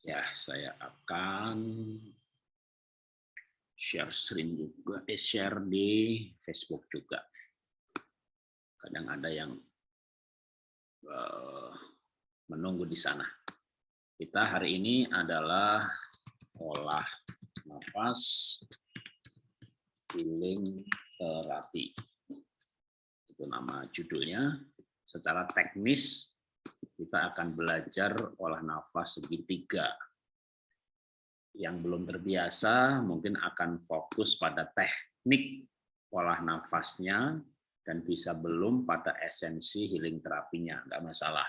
Ya, saya akan share screen juga, eh, share di Facebook juga. Kadang ada yang uh, menunggu di sana. Kita hari ini adalah olah nafas healing terapi. Itu nama judulnya. Secara teknis kita akan belajar olah nafas segitiga. Yang belum terbiasa mungkin akan fokus pada teknik olah nafasnya dan bisa belum pada esensi healing terapinya, nggak masalah.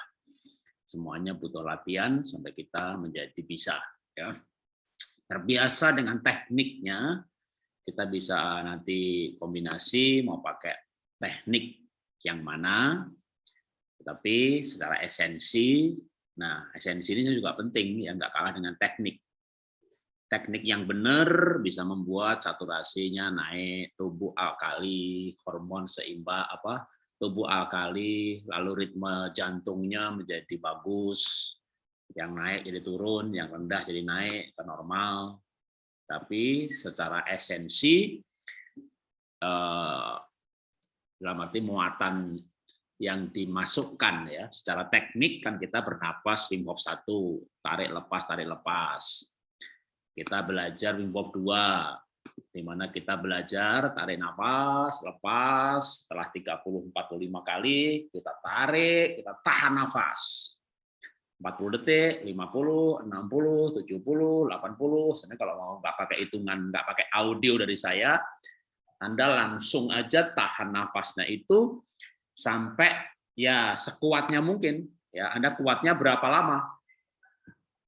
Semuanya butuh latihan sampai kita menjadi bisa. Ya. Terbiasa dengan tekniknya, kita bisa nanti kombinasi mau pakai teknik yang mana, tetapi secara esensi, nah esensi ini juga penting, ya nggak kalah dengan teknik. Teknik yang benar bisa membuat saturasinya naik, tubuh alkali, hormon seimbang, apa tubuh alkali, lalu ritme jantungnya menjadi bagus, yang naik jadi turun, yang rendah jadi naik ke normal. Tapi secara esensi, eh, dalam arti muatan yang dimasukkan ya. Secara teknik kan kita bernapas Wim Hof 1 tarik lepas tarik lepas. Kita belajar Wim Hof 2 di mana kita belajar tarik nafas lepas. Setelah 30 45 kali kita tarik kita tahan nafas. 40 detik 50 60 70 80 sebenarnya kalau mau nggak pakai hitungan nggak pakai audio dari saya anda langsung aja tahan nafasnya itu sampai ya sekuatnya mungkin. Ya Anda kuatnya berapa lama?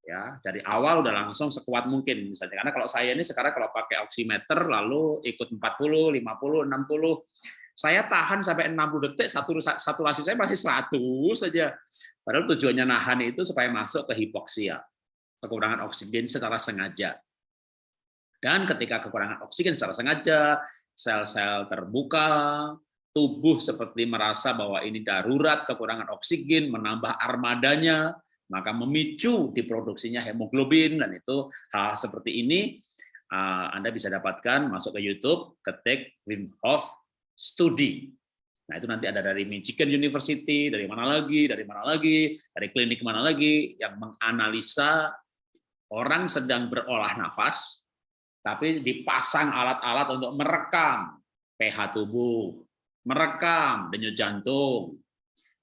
Ya dari awal udah langsung sekuat mungkin misalnya. Karena kalau saya ini sekarang kalau pakai oximeter lalu ikut 40 50 60 saya tahan sampai 60 detik satu saturasi saya masih 100 saja. Padahal tujuannya nahan itu supaya masuk ke hipoksia kekurangan oksigen secara sengaja. Dan ketika kekurangan oksigen secara sengaja sel-sel terbuka tubuh seperti merasa bahwa ini darurat, kekurangan oksigen, menambah armadanya, maka memicu diproduksinya hemoglobin, dan itu hal seperti ini uh, Anda bisa dapatkan, masuk ke YouTube, ketik Wim Hof Study. Nah itu nanti ada dari Michigan University, dari mana lagi, dari mana lagi, dari klinik mana lagi, yang menganalisa orang sedang berolah nafas, tapi dipasang alat-alat untuk merekam pH tubuh, merekam denyut jantung,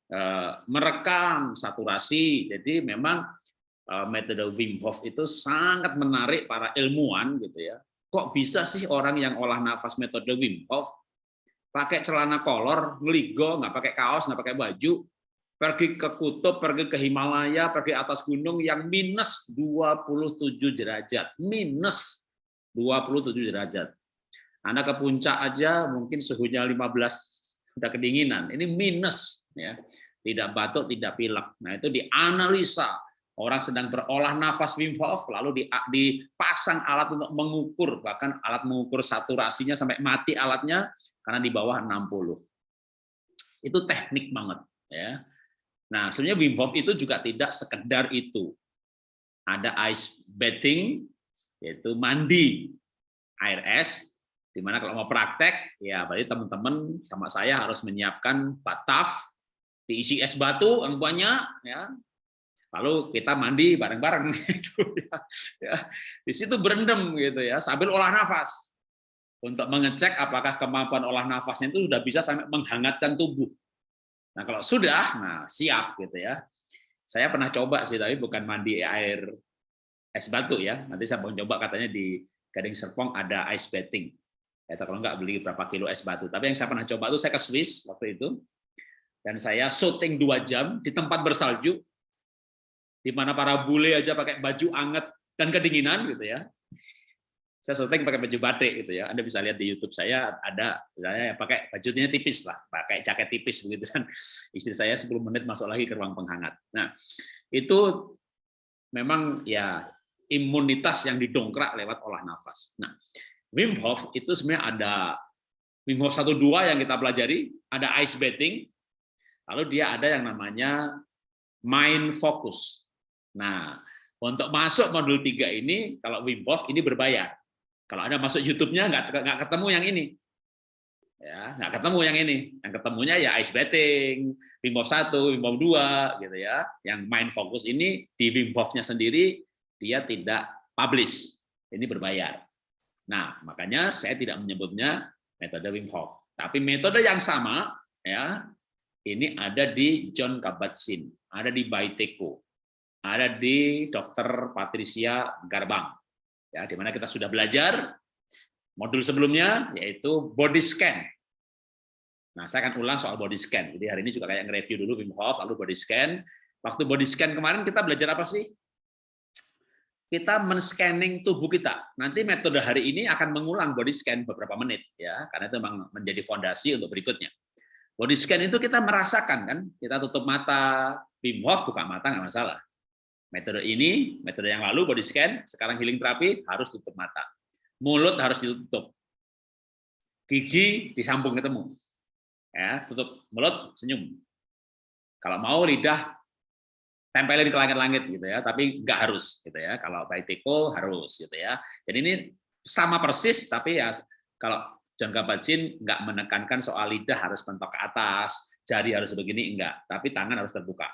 eh, merekam saturasi. Jadi memang eh, metode Wim Hof itu sangat menarik para ilmuwan gitu ya. Kok bisa sih orang yang olah nafas metode Wim Hof pakai celana kolor, ngeligo, nggak pakai kaos, nggak pakai baju, pergi ke kutub, pergi ke Himalaya, pergi atas gunung yang minus 27 derajat, minus 27 derajat. Anda ke puncak aja mungkin suhunya 15 udah kedinginan. Ini minus ya. Tidak batuk, tidak pilek. Nah, itu dianalisa orang sedang berolah nafas Wim Hof lalu dipasang alat untuk mengukur bahkan alat mengukur saturasinya sampai mati alatnya karena di bawah 60. Itu teknik banget ya. Nah, sebenarnya Wim Hof itu juga tidak sekedar itu. Ada ice bathing yaitu mandi air es Di mana kalau mau praktek, ya berarti teman-teman sama saya harus menyiapkan bataf, diisi es batu yang banyak, ya. Lalu kita mandi bareng-bareng gitu ya. ya. Di situ berendam gitu ya, sambil olah nafas. Untuk mengecek apakah kemampuan olah nafasnya itu sudah bisa sampai menghangatkan tubuh. Nah, kalau sudah, nah siap gitu ya. Saya pernah coba sih, tapi bukan mandi air es batu ya. Nanti saya mau coba katanya di Gading Serpong ada ice bathing atau kalau nggak beli berapa kilo es batu. Tapi yang saya pernah coba itu saya ke Swiss waktu itu, dan saya syuting dua jam di tempat bersalju, di mana para bule aja pakai baju anget dan kedinginan gitu ya. Saya syuting pakai baju batik gitu ya. Anda bisa lihat di YouTube saya ada saya pakai bajunya tipis lah, pakai jaket tipis begitu kan. Istri saya 10 menit masuk lagi ke ruang penghangat. Nah, itu memang ya imunitas yang didongkrak lewat olah nafas. Nah, Wim Hof itu sebenarnya ada Wim Hof 1 2 yang kita pelajari, ada ice bathing, lalu dia ada yang namanya mind focus. Nah, Untuk masuk modul 3 ini, kalau Wim Hof ini berbayar. Kalau Anda masuk YouTube-nya nggak nggak ketemu yang ini. Ya, nggak ketemu yang ini. Yang ketemunya ya ice bathing, Wim Hof 1, Wim Hof 2 gitu ya. Yang main fokus ini di Wim Hof-nya sendiri dia tidak publish. Ini berbayar. Nah, makanya saya tidak menyebutnya metode Wim Hof. Tapi metode yang sama ya, ini ada di John Kabat-Zinn, ada di Baiteko, ada di Dr. Patricia Garbang. Ya, di mana kita sudah belajar modul sebelumnya yaitu body scan. Nah, saya akan ulang soal body scan. Jadi hari ini juga kayak nge-review dulu Wim Hof lalu body scan. Waktu body scan kemarin kita belajar apa sih? Kita men-scanning tubuh kita. Nanti metode hari ini akan mengulang body scan beberapa menit ya, karena itu memang menjadi fondasi untuk berikutnya. Body scan itu kita merasakan kan, kita tutup mata, Wim Hof buka mata nggak masalah. Metode ini, metode yang lalu body scan, sekarang healing terapi harus tutup mata. Mulut harus ditutup. Gigi disambung ketemu. Ya, tutup mulut, senyum. Kalau mau lidah tempelin ke langit-langit gitu ya, tapi nggak harus gitu ya. Kalau by teko harus gitu ya. Jadi ini sama persis, tapi ya kalau John Kabat-Zinn nggak menekankan soal lidah harus mentok ke atas, jari harus begini enggak, tapi tangan harus terbuka.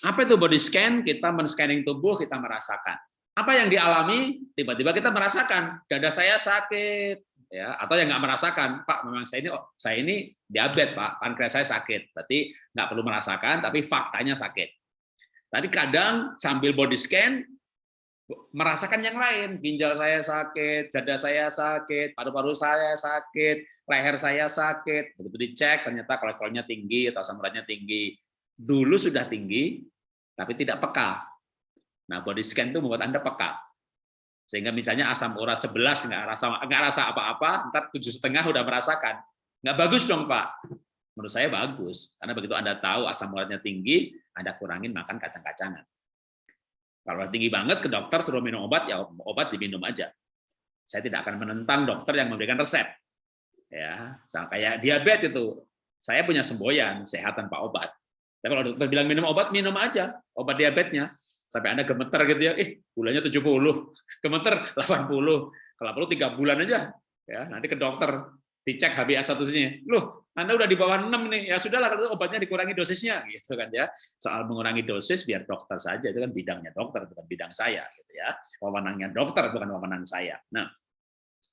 Apa itu body scan? Kita men-scanning tubuh, kita merasakan. Apa yang dialami? Tiba-tiba kita merasakan dada saya sakit, ya atau yang nggak merasakan, Pak, memang saya ini oh, saya ini diabetes, Pak, pankreas saya sakit. Berarti nggak perlu merasakan, tapi faktanya sakit. Tadi kadang sambil body scan merasakan yang lain, ginjal saya sakit, dada saya sakit, paru-paru saya sakit, leher saya sakit. Begitu dicek ternyata kolesterolnya tinggi atau asam uratnya tinggi dulu sudah tinggi, tapi tidak peka. Nah, body scan itu membuat Anda peka. Sehingga misalnya asam urat 11 nggak rasa nggak rasa apa-apa, ntar tujuh setengah udah merasakan. Nggak bagus dong, Pak. Menurut saya bagus, karena begitu Anda tahu asam uratnya tinggi, Anda kurangin makan kacang-kacangan. Kalau tinggi banget ke dokter suruh minum obat, ya obat diminum aja. Saya tidak akan menentang dokter yang memberikan resep. Ya, kayak diabetes itu, saya punya semboyan sehat tanpa obat. Ya, kalau dokter bilang minum obat, minum aja obat diabetesnya. Sampai Anda gemeter gitu ya, eh gulanya 70, gemeter 80, kalau perlu tiga bulan aja. ya Nanti ke dokter, dicek HbA1c-nya. Loh, Anda udah di bawah 6 nih, ya sudahlah kalau obatnya dikurangi dosisnya gitu kan ya. Soal mengurangi dosis biar dokter saja, itu kan bidangnya dokter, bukan bidang saya gitu ya. Wewenangnya dokter bukan wewenang saya. Nah,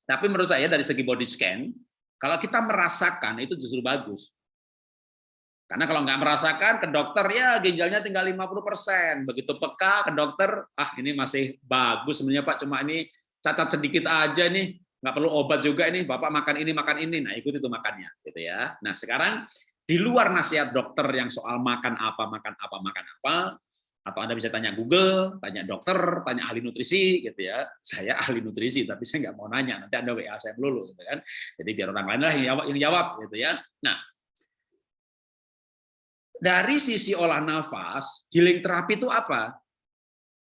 tapi menurut saya dari segi body scan, kalau kita merasakan itu justru bagus. Karena kalau nggak merasakan ke dokter ya ginjalnya tinggal 50%. Begitu peka ke dokter, ah ini masih bagus sebenarnya Pak, cuma ini cacat sedikit aja nih, nggak perlu obat juga ini, Bapak makan ini makan ini. Nah, ikut itu makannya gitu ya. Nah, sekarang di luar nasihat dokter yang soal makan apa, makan apa, makan apa, atau Anda bisa tanya Google, tanya dokter, tanya ahli nutrisi gitu ya. Saya ahli nutrisi tapi saya nggak mau nanya, nanti Anda WA saya melulu gitu kan. Jadi biar orang lain lah yang jawab, yang jawab gitu ya. Nah, dari sisi olah nafas, healing terapi itu apa?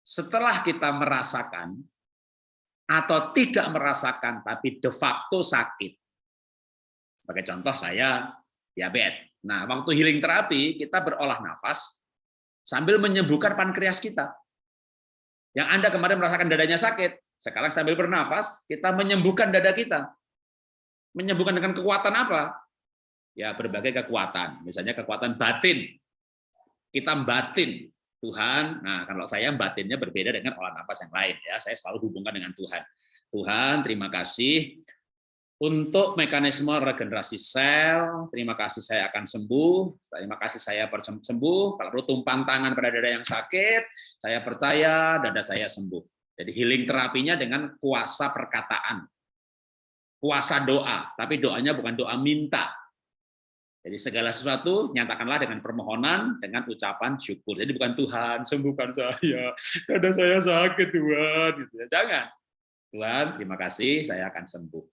Setelah kita merasakan atau tidak merasakan tapi de facto sakit. Sebagai contoh saya diabetes. Nah, waktu healing terapi kita berolah nafas sambil menyembuhkan pankreas kita. Yang Anda kemarin merasakan dadanya sakit, sekarang sambil bernafas kita menyembuhkan dada kita. Menyembuhkan dengan kekuatan apa? Ya berbagai kekuatan, misalnya kekuatan batin. Kita batin Tuhan. Nah, kalau saya batinnya berbeda dengan olah nafas yang lain ya. Saya selalu hubungkan dengan Tuhan. Tuhan, terima kasih untuk mekanisme regenerasi sel. Terima kasih saya akan sembuh. Terima kasih saya sembuh. Kalau perlu tumpang tangan pada dada yang sakit, saya percaya dada saya sembuh. Jadi healing terapinya dengan kuasa perkataan. Kuasa doa, tapi doanya bukan doa minta, jadi segala sesuatu nyatakanlah dengan permohonan, dengan ucapan syukur. Jadi bukan Tuhan sembuhkan saya, dada saya sakit Tuhan. Gitu ya. Jangan. Tuhan, terima kasih, saya akan sembuh.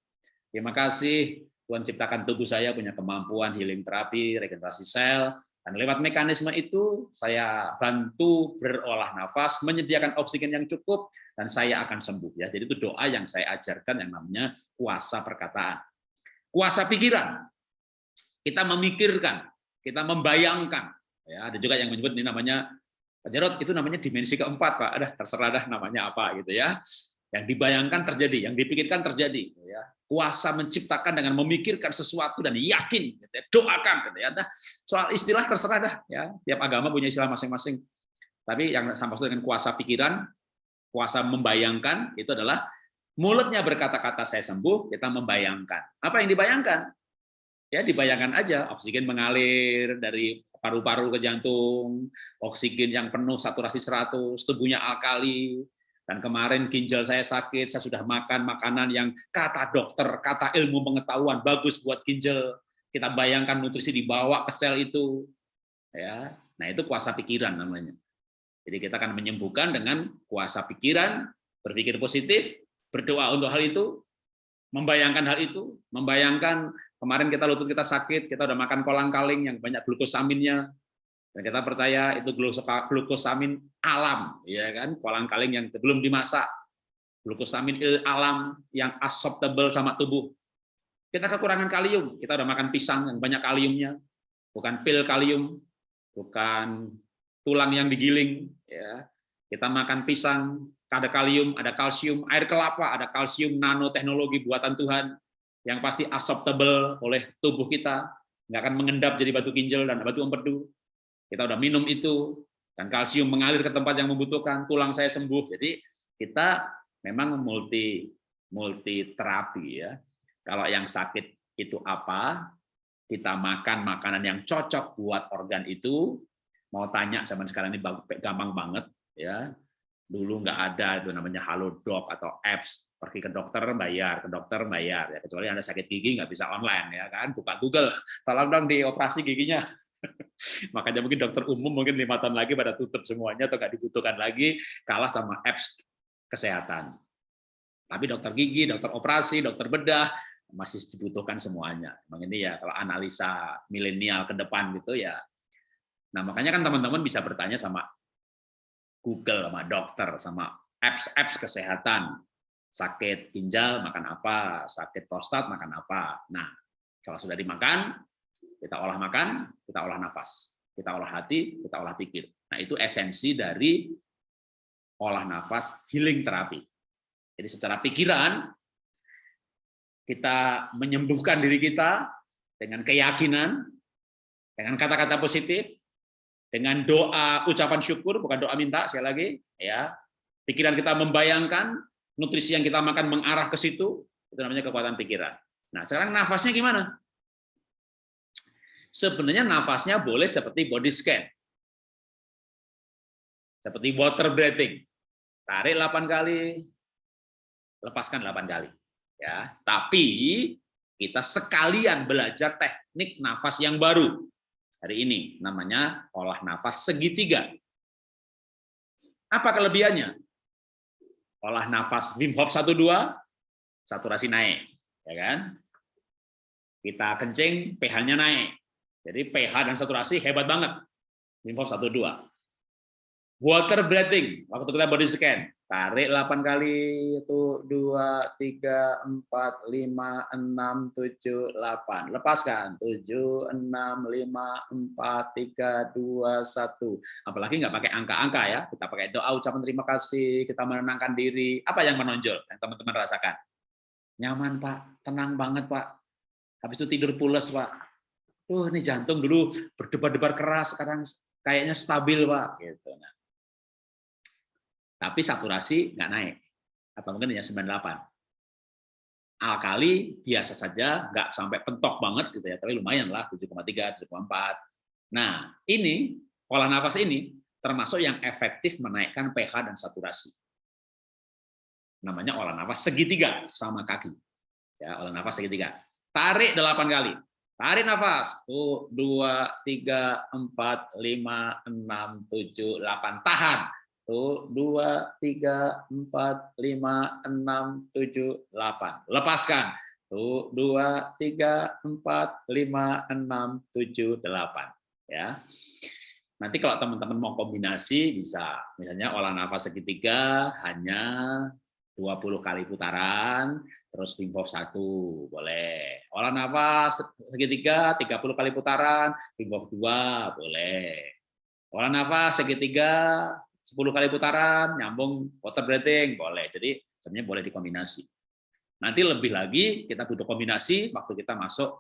Terima kasih Tuhan ciptakan tubuh saya punya kemampuan healing terapi, regenerasi sel, dan lewat mekanisme itu saya bantu berolah nafas, menyediakan oksigen yang cukup, dan saya akan sembuh. Ya, jadi itu doa yang saya ajarkan yang namanya kuasa perkataan. Kuasa pikiran, kita memikirkan, kita membayangkan. Ya, ada juga yang menyebut ini namanya Pak itu namanya dimensi keempat, Pak. Ada terserah dah namanya apa gitu ya. Yang dibayangkan terjadi, yang dipikirkan terjadi. Gitu ya. Kuasa menciptakan dengan memikirkan sesuatu dan yakin, gitu ya. doakan. Gitu ya. Nah, soal istilah terserah dah. Ya. Tiap agama punya istilah masing-masing. Tapi yang sama dengan kuasa pikiran, kuasa membayangkan, itu adalah mulutnya berkata-kata saya sembuh, kita membayangkan. Apa yang dibayangkan? Ya dibayangkan aja, oksigen mengalir dari paru-paru ke jantung, oksigen yang penuh saturasi 100, tubuhnya alkali, dan kemarin ginjal saya sakit, saya sudah makan makanan yang kata dokter, kata ilmu pengetahuan bagus buat ginjal. Kita bayangkan nutrisi dibawa ke sel itu. ya. Nah, itu kuasa pikiran namanya. Jadi kita akan menyembuhkan dengan kuasa pikiran, berpikir positif, berdoa untuk hal itu, membayangkan hal itu, membayangkan Kemarin kita lutut kita sakit, kita udah makan kolang kaling yang banyak glukosaminnya, dan kita percaya itu glukosamin alam, ya kan? Kolang kaling yang belum dimasak, glukosamin alam yang acceptable sama tubuh. Kita kekurangan kalium, kita udah makan pisang yang banyak kaliumnya, bukan pil kalium, bukan tulang yang digiling, ya. Kita makan pisang, ada kalium, ada kalsium, air kelapa, ada kalsium nanoteknologi buatan Tuhan, yang pasti acceptable oleh tubuh kita, nggak akan mengendap jadi batu ginjal dan batu empedu. Kita udah minum itu, dan kalsium mengalir ke tempat yang membutuhkan, tulang saya sembuh. Jadi kita memang multi multi terapi ya. Kalau yang sakit itu apa, kita makan makanan yang cocok buat organ itu. Mau tanya zaman sekarang ini gampang banget ya. Dulu nggak ada itu namanya Halodoc atau apps pergi ke dokter bayar, ke dokter bayar. Ya kecuali anda sakit gigi nggak bisa online ya kan? Buka Google. Tolong dong dioperasi giginya. Makanya mungkin dokter umum mungkin lima tahun lagi pada tutup semuanya atau nggak dibutuhkan lagi kalah sama apps kesehatan. Tapi dokter gigi, dokter operasi, dokter bedah masih dibutuhkan semuanya. Memang ini ya kalau analisa milenial ke depan gitu ya. Nah makanya kan teman-teman bisa bertanya sama Google, sama dokter, sama apps-apps kesehatan sakit ginjal makan apa, sakit prostat makan apa. Nah, kalau sudah dimakan, kita olah makan, kita olah nafas, kita olah hati, kita olah pikir. Nah, itu esensi dari olah nafas healing terapi. Jadi secara pikiran, kita menyembuhkan diri kita dengan keyakinan, dengan kata-kata positif, dengan doa ucapan syukur, bukan doa minta, sekali lagi, ya. Pikiran kita membayangkan, nutrisi yang kita makan mengarah ke situ, itu namanya kekuatan pikiran. Nah, sekarang nafasnya gimana? Sebenarnya nafasnya boleh seperti body scan. Seperti water breathing. Tarik 8 kali, lepaskan 8 kali. Ya, tapi kita sekalian belajar teknik nafas yang baru. Hari ini namanya olah nafas segitiga. Apa kelebihannya? Olah nafas Wim Hof 1 2 saturasi naik ya kan? Kita kencing pH-nya naik. Jadi pH dan saturasi hebat banget. Wim Hof 1 2 water breathing waktu kita body scan Tarik 8 kali, itu 2, 3, 4, 5, 6, 7, 8. Lepaskan, 7, 6, 5, 4, 3, 2, 1. Apalagi nggak pakai angka-angka ya, kita pakai doa ucapan terima kasih, kita menenangkan diri. Apa yang menonjol yang teman-teman rasakan? Nyaman Pak, tenang banget Pak. Habis itu tidur pulas Pak. Tuh ini jantung dulu berdebar-debar keras, sekarang kayaknya stabil Pak. Gitu. Nah, tapi saturasi nggak naik. Atau mungkin hanya 98 alkali biasa saja nggak sampai pentok banget gitu ya tapi lumayan lah 7,3 7,4 nah ini pola nafas ini termasuk yang efektif menaikkan pH dan saturasi. Namanya olah nafas segitiga sama kaki. Ya olah nafas segitiga. Tarik 8 kali. Tarik nafas. Tuh 2 3 4 5 6 7 8 tahan satu, dua, tiga, empat, lima, enam, tujuh, delapan. Lepaskan. Satu, dua, tiga, empat, lima, enam, tujuh, delapan. Ya. Nanti kalau teman-teman mau kombinasi bisa, misalnya olah nafas segitiga hanya 20 kali putaran, terus Wim Hof 1, boleh. Olah nafas segitiga 30 kali putaran, Wim Hof 2, boleh Olah nafas segitiga 10 kali putaran, nyambung water breathing, boleh. Jadi sebenarnya boleh dikombinasi. Nanti lebih lagi kita butuh kombinasi waktu kita masuk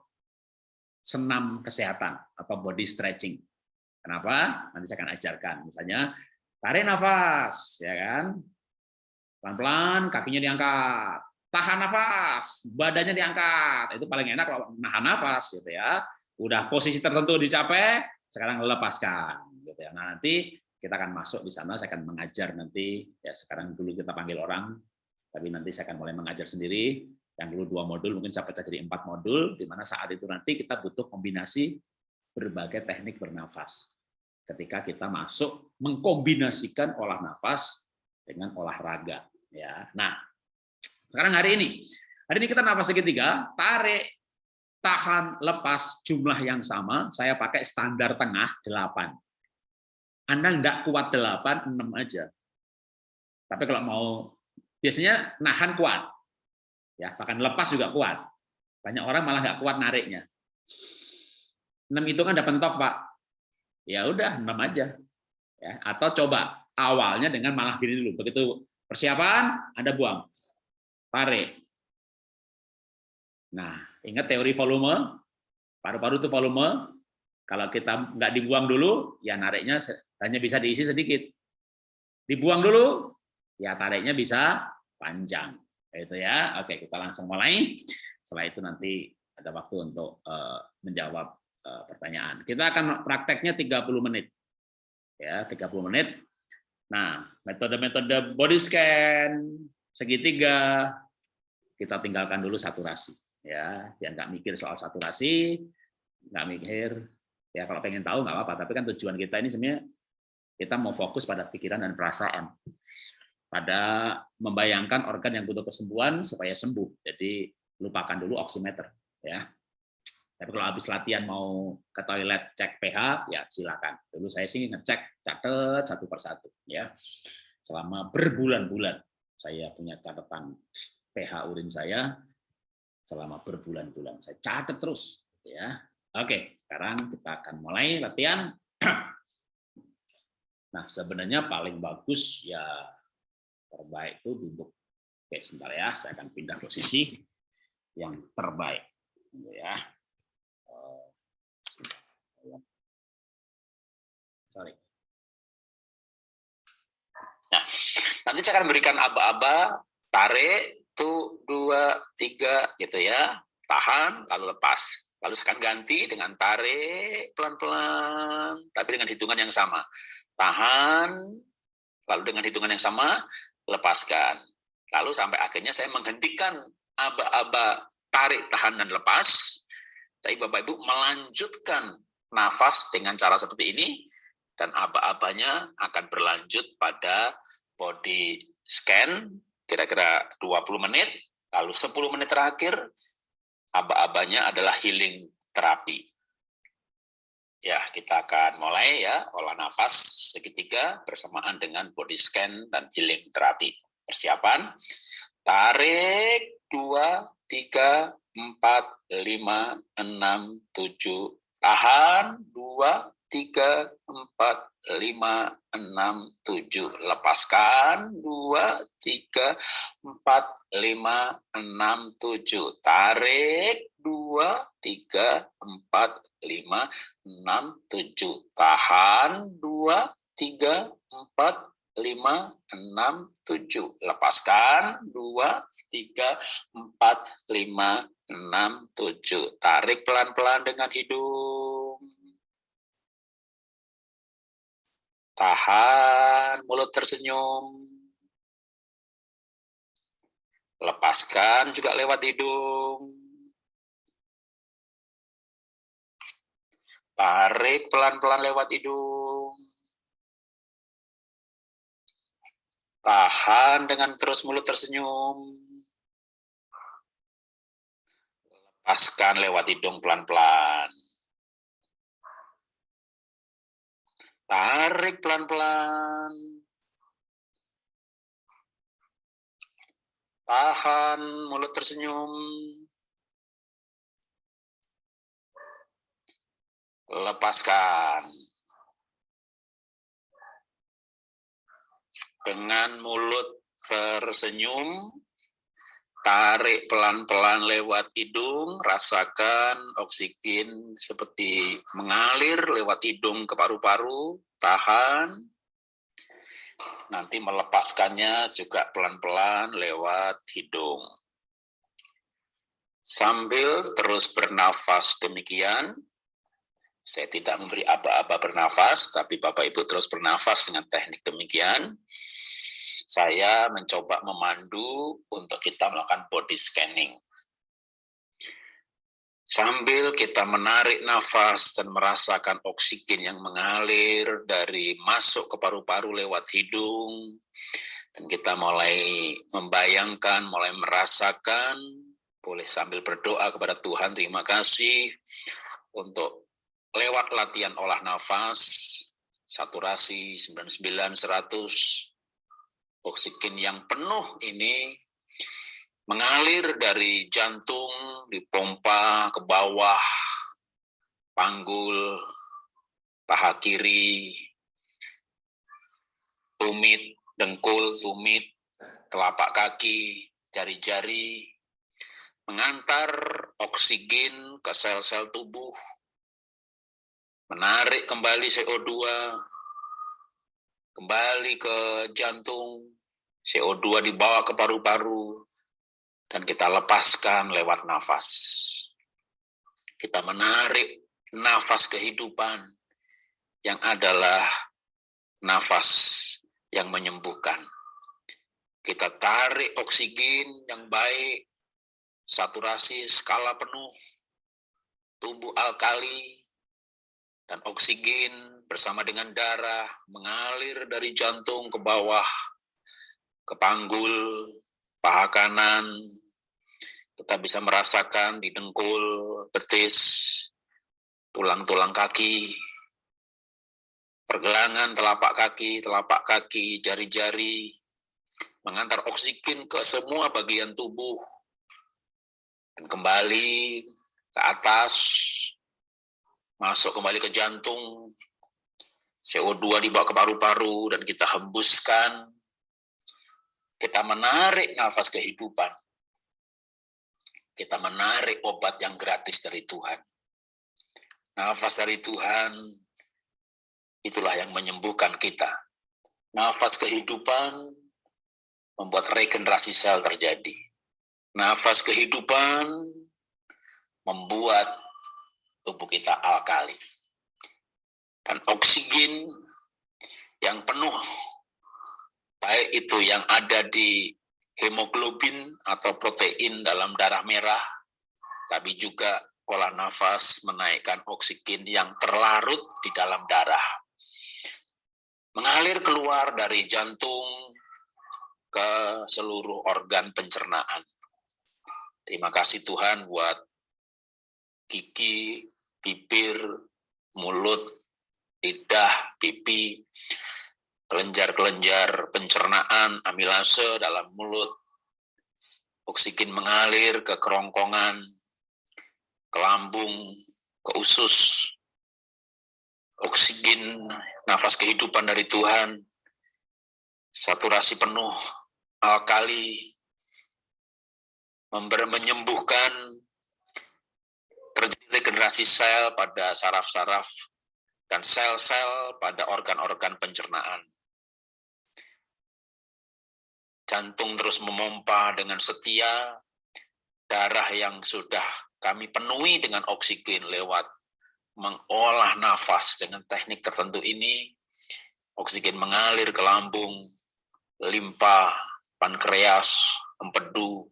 senam kesehatan atau body stretching. Kenapa? Nanti saya akan ajarkan. Misalnya tarik nafas, ya kan? Pelan-pelan kakinya diangkat. Tahan nafas, badannya diangkat. Itu paling enak kalau nahan nafas gitu ya. Udah posisi tertentu dicapai, sekarang lepaskan gitu ya. Nah, nanti kita akan masuk di sana, saya akan mengajar nanti. Ya sekarang dulu kita panggil orang, tapi nanti saya akan mulai mengajar sendiri. Yang dulu dua modul mungkin saya pecah jadi empat modul di mana saat itu nanti kita butuh kombinasi berbagai teknik bernafas. Ketika kita masuk mengkombinasikan olah nafas dengan olahraga ya. Nah sekarang hari ini hari ini kita nafas segitiga tarik tahan lepas jumlah yang sama saya pakai standar tengah 8 anda enggak kuat 8 6 aja. Tapi kalau mau biasanya nahan kuat. Ya bahkan lepas juga kuat. Banyak orang malah nggak kuat nariknya. Enam itu kan ada pentok pak. Ya udah enam aja. Ya atau coba awalnya dengan malah gini dulu. Begitu persiapan ada buang. Tarik. Nah ingat teori volume? Paru-paru itu volume kalau kita nggak dibuang dulu ya nariknya hanya bisa diisi sedikit dibuang dulu ya tariknya bisa panjang itu ya. Oke, kita langsung mulai. Setelah itu nanti ada waktu untuk uh, menjawab uh, pertanyaan. Kita akan prakteknya 30 menit. Ya, 30 menit. Nah, metode-metode body scan, segitiga, kita tinggalkan dulu saturasi. Ya, biar nggak mikir soal saturasi, nggak mikir. Ya, kalau pengen tahu nggak apa-apa. Tapi kan tujuan kita ini sebenarnya kita mau fokus pada pikiran dan perasaan pada membayangkan organ yang butuh kesembuhan supaya sembuh. Jadi lupakan dulu oximeter ya. Tapi kalau habis latihan mau ke toilet cek pH ya silakan. Dulu saya sih ngecek catat satu persatu ya. Selama berbulan-bulan saya punya catatan pH urin saya selama berbulan-bulan. Saya catat terus ya. Oke, sekarang kita akan mulai latihan. Nah, sebenarnya paling bagus ya terbaik itu duduk. Oke, sebentar ya, saya akan pindah posisi yang terbaik. Ya. Sorry. Nah, nanti saya akan berikan aba-aba, tarik, tuh, dua, tiga, gitu ya. Tahan, lalu lepas. Lalu akan ganti dengan tarik pelan-pelan, tapi dengan hitungan yang sama. Tahan, lalu dengan hitungan yang sama, lepaskan. Lalu sampai akhirnya saya menghentikan aba-aba tarik, tahan, dan lepas. Tapi Bapak-Ibu melanjutkan nafas dengan cara seperti ini, dan aba-abanya akan berlanjut pada body scan, kira-kira 20 menit, lalu 10 menit terakhir, aba-abanya adalah healing terapi. Ya, kita akan mulai ya, olah nafas segitiga bersamaan dengan body scan dan healing terapi. Persiapan, tarik, dua, tiga, empat, lima, enam, tujuh, tahan, dua, tiga, empat, lima, enam, tujuh, lepaskan, dua, tiga, empat, lima, enam, tujuh, tarik, dua, tiga, empat, lima, enam, tujuh. Tahan, dua, tiga, empat, lima, enam, tujuh. Lepaskan, dua, tiga, empat, lima, enam, tujuh. Tarik pelan-pelan dengan hidung. Tahan, mulut tersenyum. Lepaskan juga lewat hidung. Tarik pelan-pelan lewat hidung. Tahan dengan terus mulut tersenyum. Lepaskan lewat hidung pelan-pelan. Tarik pelan-pelan. Tahan, mulut tersenyum. Lepaskan. Dengan mulut tersenyum, tarik pelan-pelan lewat hidung, rasakan oksigen seperti mengalir lewat hidung ke paru-paru, tahan. Nanti melepaskannya juga pelan-pelan lewat hidung. Sambil terus bernafas demikian, saya tidak memberi aba-aba bernafas, tapi Bapak Ibu terus bernafas dengan teknik demikian saya mencoba memandu untuk kita melakukan body scanning. Sambil kita menarik nafas dan merasakan oksigen yang mengalir dari masuk ke paru-paru lewat hidung, dan kita mulai membayangkan, mulai merasakan, boleh sambil berdoa kepada Tuhan, terima kasih untuk lewat latihan olah nafas, saturasi 99, 100, oksigen yang penuh ini mengalir dari jantung, dipompa ke bawah, panggul, paha kiri, tumit, dengkul, tumit, telapak kaki, jari-jari, mengantar oksigen ke sel-sel tubuh, menarik kembali CO2, kembali ke jantung, CO2 dibawa ke paru-paru, dan kita lepaskan lewat nafas. Kita menarik nafas kehidupan yang adalah nafas yang menyembuhkan. Kita tarik oksigen yang baik, saturasi skala penuh, tubuh alkali, dan oksigen bersama dengan darah mengalir dari jantung ke bawah ke panggul, paha kanan, kita bisa merasakan di dengkul, betis, tulang-tulang kaki, pergelangan telapak kaki, telapak kaki, jari-jari, mengantar oksigen ke semua bagian tubuh, dan kembali ke atas, masuk kembali ke jantung, CO2 dibawa ke paru-paru, dan kita hembuskan kita menarik nafas kehidupan. Kita menarik obat yang gratis dari Tuhan. Nafas dari Tuhan, itulah yang menyembuhkan kita. Nafas kehidupan membuat regenerasi sel terjadi. Nafas kehidupan membuat tubuh kita alkali. Dan oksigen yang penuh baik itu yang ada di hemoglobin atau protein dalam darah merah, tapi juga olah nafas menaikkan oksigen yang terlarut di dalam darah. Mengalir keluar dari jantung ke seluruh organ pencernaan. Terima kasih Tuhan buat gigi, bibir, mulut, lidah, pipi, kelenjar-kelenjar pencernaan, amilase dalam mulut, oksigen mengalir ke kerongkongan, ke lambung, ke usus, oksigen, nafas kehidupan dari Tuhan, saturasi penuh, alkali, menyembuhkan terjadi regenerasi sel pada saraf-saraf dan sel-sel pada organ-organ pencernaan jantung terus memompa dengan setia, darah yang sudah kami penuhi dengan oksigen lewat mengolah nafas dengan teknik tertentu ini, oksigen mengalir ke lambung, limpa, pankreas, empedu,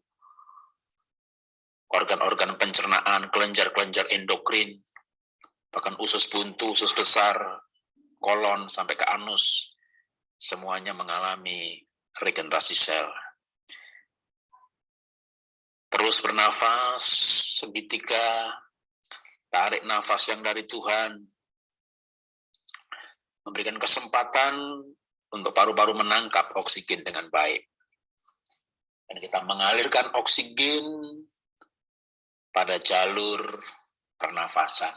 organ-organ pencernaan, kelenjar-kelenjar endokrin, bahkan usus buntu, usus besar, kolon, sampai ke anus, semuanya mengalami regenerasi sel. Terus bernafas segitiga, tarik nafas yang dari Tuhan, memberikan kesempatan untuk paru-paru menangkap oksigen dengan baik. Dan kita mengalirkan oksigen pada jalur pernafasan.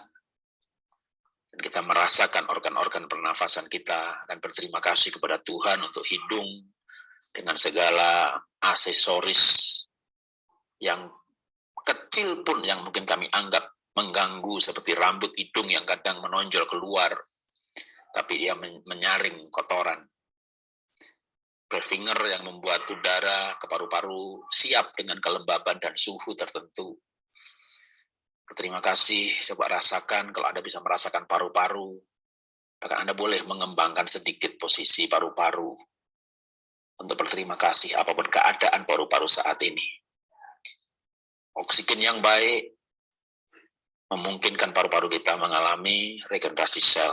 Dan kita merasakan organ-organ pernafasan kita dan berterima kasih kepada Tuhan untuk hidung dengan segala aksesoris yang kecil pun yang mungkin kami anggap mengganggu seperti rambut hidung yang kadang menonjol keluar tapi dia menyaring kotoran. Berfinger yang membuat udara ke paru-paru siap dengan kelembaban dan suhu tertentu. Terima kasih, coba rasakan kalau Anda bisa merasakan paru-paru, bahkan Anda boleh mengembangkan sedikit posisi paru-paru untuk berterima kasih apa pun keadaan paru-paru saat ini. Oksigen yang baik memungkinkan paru-paru kita mengalami regenerasi sel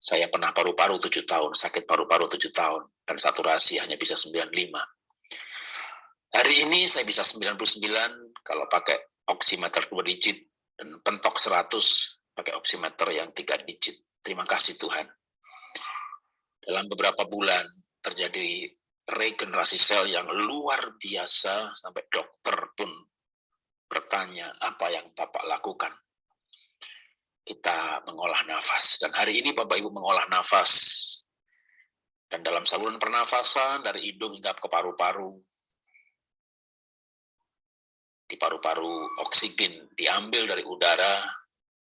saya pernah paru-paru tujuh tahun, sakit paru-paru tujuh tahun, dan saturasi hanya bisa 95. Hari ini saya bisa 99 kalau pakai oximeter dua digit, dan pentok 100 pakai oximeter yang tiga digit. Terima kasih Tuhan. Dalam beberapa bulan terjadi regenerasi sel yang luar biasa, sampai dokter pun bertanya apa yang Bapak lakukan kita mengolah nafas. Dan hari ini Bapak Ibu mengolah nafas. Dan dalam saluran pernafasan dari hidung hingga ke paru-paru, di paru-paru oksigen diambil dari udara,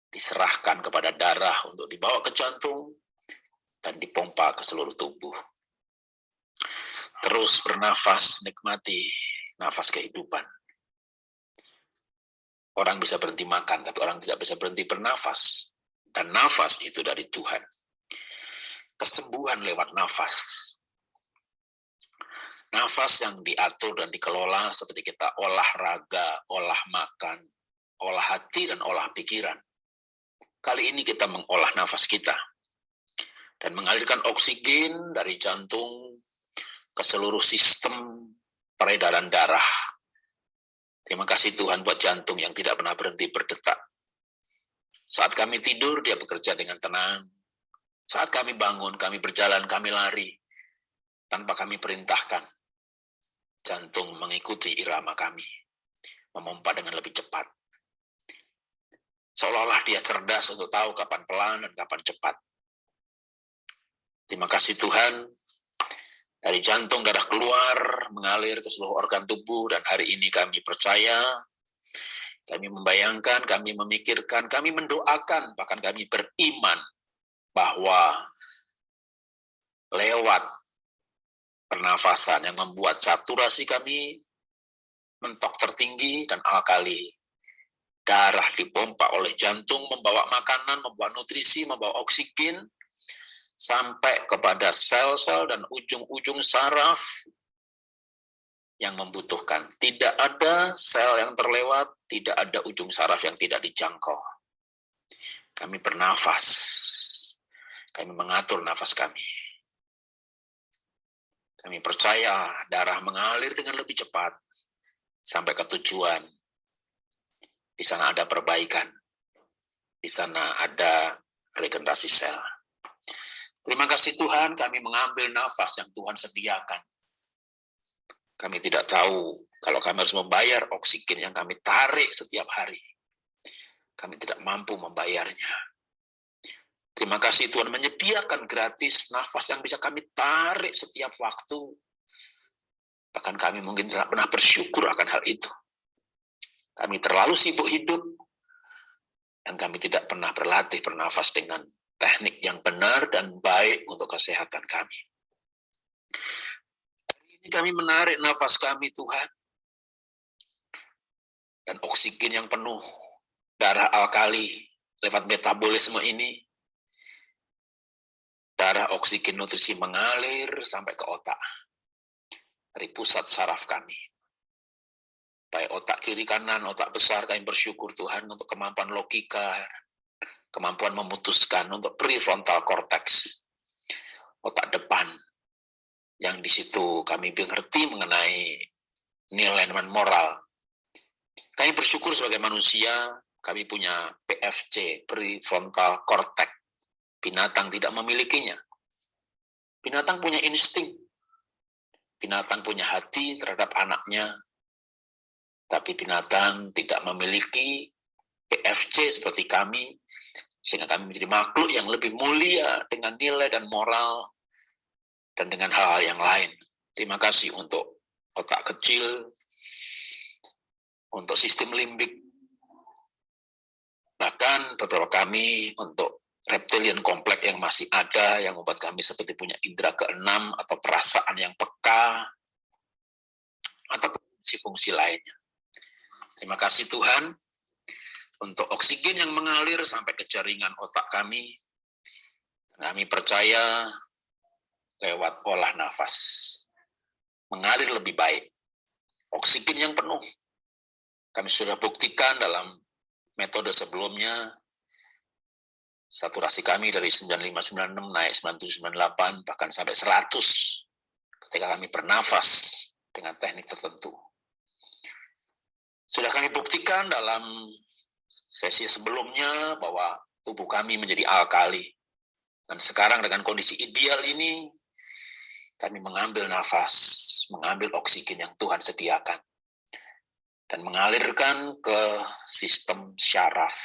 diserahkan kepada darah untuk dibawa ke jantung, dan dipompa ke seluruh tubuh. Terus bernafas, nikmati nafas kehidupan. Orang bisa berhenti makan, tapi orang tidak bisa berhenti bernafas. Dan nafas itu dari Tuhan. Kesembuhan lewat nafas. Nafas yang diatur dan dikelola seperti kita olahraga, olah makan, olah hati, dan olah pikiran. Kali ini kita mengolah nafas kita. Dan mengalirkan oksigen dari jantung ke seluruh sistem peredaran darah Terima kasih Tuhan buat jantung yang tidak pernah berhenti berdetak. Saat kami tidur, dia bekerja dengan tenang. Saat kami bangun, kami berjalan, kami lari. Tanpa kami perintahkan. Jantung mengikuti irama kami. Memompa dengan lebih cepat. Seolah-olah dia cerdas untuk tahu kapan pelan dan kapan cepat. Terima kasih Tuhan, dari jantung darah keluar, mengalir ke seluruh organ tubuh, dan hari ini kami percaya, kami membayangkan, kami memikirkan, kami mendoakan, bahkan kami beriman bahwa lewat pernafasan yang membuat saturasi kami mentok tertinggi dan alkali darah dipompa oleh jantung, membawa makanan, membawa nutrisi, membawa oksigen, sampai kepada sel-sel dan ujung-ujung saraf yang membutuhkan. Tidak ada sel yang terlewat, tidak ada ujung saraf yang tidak dijangkau. Kami bernafas, kami mengatur nafas kami. Kami percaya darah mengalir dengan lebih cepat sampai ke tujuan. Di sana ada perbaikan, di sana ada regenerasi sel. Terima kasih Tuhan, kami mengambil nafas yang Tuhan sediakan. Kami tidak tahu kalau kami harus membayar oksigen yang kami tarik setiap hari. Kami tidak mampu membayarnya. Terima kasih Tuhan menyediakan gratis nafas yang bisa kami tarik setiap waktu. Bahkan kami mungkin tidak pernah bersyukur akan hal itu. Kami terlalu sibuk hidup, dan kami tidak pernah berlatih bernafas dengan teknik yang benar dan baik untuk kesehatan kami. Ini kami menarik nafas kami, Tuhan. Dan oksigen yang penuh, darah alkali lewat metabolisme ini, darah oksigen nutrisi mengalir sampai ke otak. Dari pusat saraf kami. Baik otak kiri kanan, otak besar, kami bersyukur Tuhan untuk kemampuan logika, kemampuan memutuskan untuk prefrontal cortex, otak depan, yang di situ kami mengerti mengenai nilai dan moral. Kami bersyukur sebagai manusia, kami punya PFC, prefrontal cortex. Binatang tidak memilikinya. Binatang punya insting. Binatang punya hati terhadap anaknya, tapi binatang tidak memiliki PFC seperti kami, sehingga kami menjadi makhluk yang lebih mulia dengan nilai dan moral dan dengan hal-hal yang lain. Terima kasih untuk otak kecil, untuk sistem limbik, bahkan beberapa kami untuk reptilian kompleks yang masih ada, yang membuat kami seperti punya indera keenam atau perasaan yang peka, atau fungsi-fungsi lainnya. Terima kasih Tuhan, untuk oksigen yang mengalir sampai ke jaringan otak kami. Kami percaya lewat olah nafas. Mengalir lebih baik. Oksigen yang penuh. Kami sudah buktikan dalam metode sebelumnya, saturasi kami dari 9596 naik 9798, bahkan sampai 100 ketika kami bernafas dengan teknik tertentu. Sudah kami buktikan dalam sesi sebelumnya bahwa tubuh kami menjadi alkali. Dan sekarang dengan kondisi ideal ini, kami mengambil nafas, mengambil oksigen yang Tuhan sediakan. Dan mengalirkan ke sistem syaraf.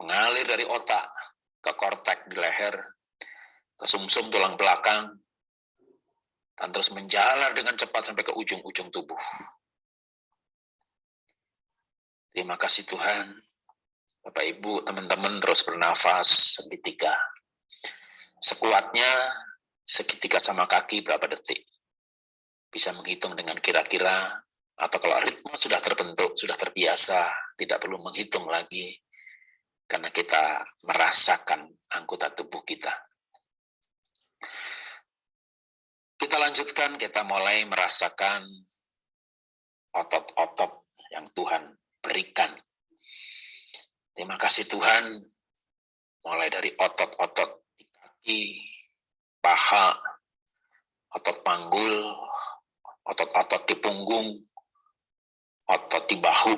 Mengalir dari otak ke kortek di leher, ke sumsum -sum tulang belakang, dan terus menjalar dengan cepat sampai ke ujung-ujung tubuh. Terima kasih Tuhan. Bapak Ibu, teman-teman terus bernafas segitiga. Sekuatnya segitiga sama kaki berapa detik. Bisa menghitung dengan kira-kira, atau kalau ritme sudah terbentuk, sudah terbiasa, tidak perlu menghitung lagi, karena kita merasakan anggota tubuh kita. Kita lanjutkan, kita mulai merasakan otot-otot yang Tuhan berikan. Terima kasih Tuhan, mulai dari otot-otot di kaki, paha, otot panggul, otot-otot di punggung, otot di bahu.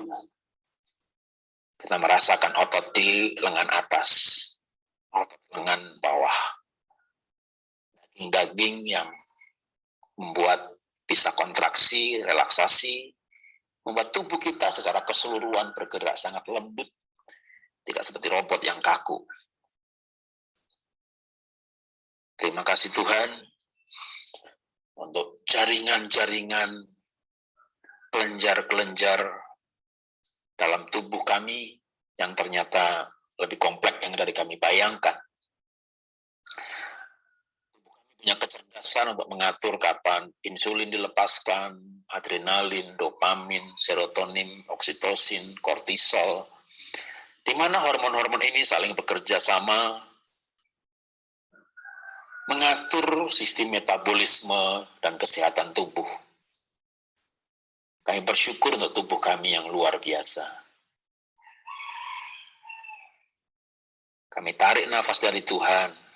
Kita merasakan otot di lengan atas, otot lengan bawah. Daging-daging yang membuat bisa kontraksi, relaksasi, membuat tubuh kita secara keseluruhan bergerak sangat lembut, tidak seperti robot yang kaku. Terima kasih Tuhan untuk jaringan-jaringan kelenjar-kelenjar dalam tubuh kami yang ternyata lebih kompleks yang dari kami bayangkan punya kecerdasan untuk mengatur kapan insulin dilepaskan, adrenalin, dopamin, serotonin, oksitosin, kortisol, di mana hormon-hormon ini saling bekerja sama mengatur sistem metabolisme dan kesehatan tubuh. Kami bersyukur untuk tubuh kami yang luar biasa. Kami tarik nafas dari Tuhan,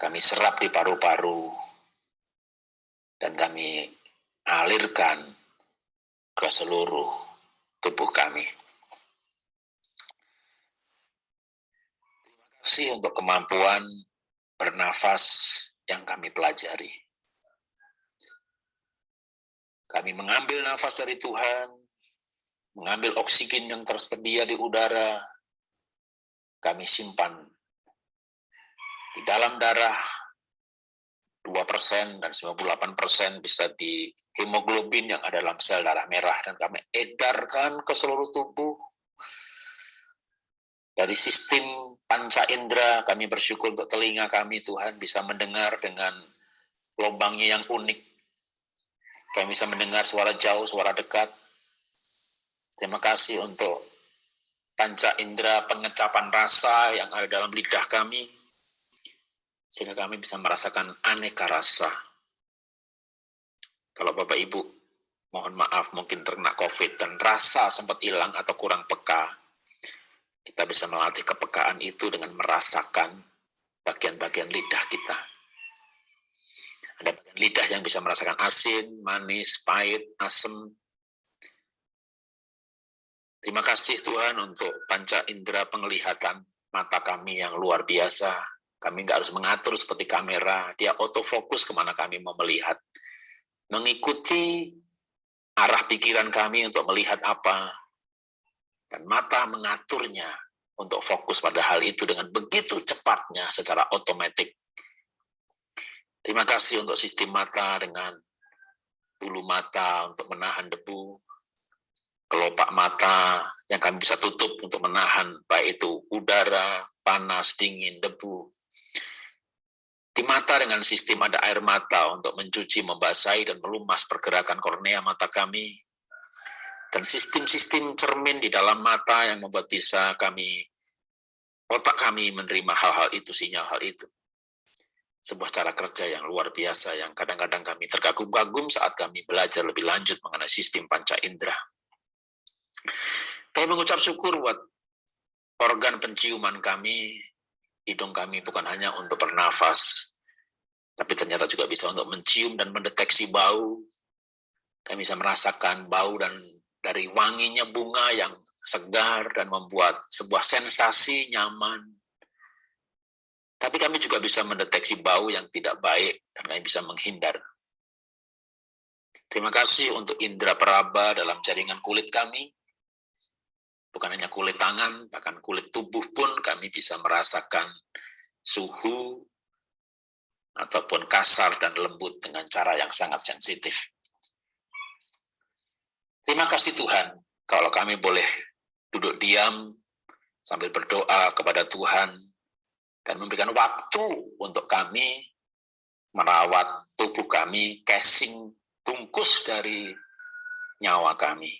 kami serap di paru-paru, dan kami alirkan ke seluruh tubuh kami. Terima kasih untuk kemampuan bernafas yang kami pelajari. Kami mengambil nafas dari Tuhan, mengambil oksigen yang tersedia di udara, kami simpan di dalam darah 2% dan 98% bisa di hemoglobin yang ada dalam sel darah merah. Dan kami edarkan ke seluruh tubuh. Dari sistem panca indera kami bersyukur untuk telinga kami Tuhan bisa mendengar dengan lubangnya yang unik. Kami bisa mendengar suara jauh, suara dekat. Terima kasih untuk panca indera pengecapan rasa yang ada dalam lidah kami sehingga kami bisa merasakan aneka rasa. Kalau Bapak Ibu, mohon maaf mungkin terkena COVID dan rasa sempat hilang atau kurang peka, kita bisa melatih kepekaan itu dengan merasakan bagian-bagian lidah kita. Ada bagian lidah yang bisa merasakan asin, manis, pahit, asam. Terima kasih Tuhan untuk panca indera penglihatan mata kami yang luar biasa, kami nggak harus mengatur seperti kamera, dia autofokus ke mana kami mau melihat. Mengikuti arah pikiran kami untuk melihat apa. Dan mata mengaturnya untuk fokus pada hal itu dengan begitu cepatnya secara otomatis. Terima kasih untuk sistem mata dengan bulu mata untuk menahan debu, kelopak mata yang kami bisa tutup untuk menahan baik itu udara, panas, dingin, debu. Di mata dengan sistem ada air mata untuk mencuci, membasahi, dan melumas pergerakan kornea mata kami. Dan sistem-sistem cermin di dalam mata yang membuat bisa kami, otak kami menerima hal-hal itu, sinyal hal itu sebuah cara kerja yang luar biasa yang kadang-kadang kami terkagum-kagum saat kami belajar lebih lanjut mengenai sistem panca indera. Kami mengucap syukur buat organ penciuman kami, hidung kami bukan hanya untuk bernafas, tapi ternyata juga bisa untuk mencium dan mendeteksi bau. Kami bisa merasakan bau dan dari wanginya bunga yang segar dan membuat sebuah sensasi nyaman, tapi kami juga bisa mendeteksi bau yang tidak baik dan kami bisa menghindar. Terima kasih untuk indera peraba dalam jaringan kulit kami. Bukan hanya kulit tangan, bahkan kulit tubuh pun kami bisa merasakan suhu ataupun kasar dan lembut dengan cara yang sangat sensitif. Terima kasih Tuhan, kalau kami boleh duduk diam sambil berdoa kepada Tuhan dan memberikan waktu untuk kami merawat tubuh kami, casing bungkus dari nyawa kami.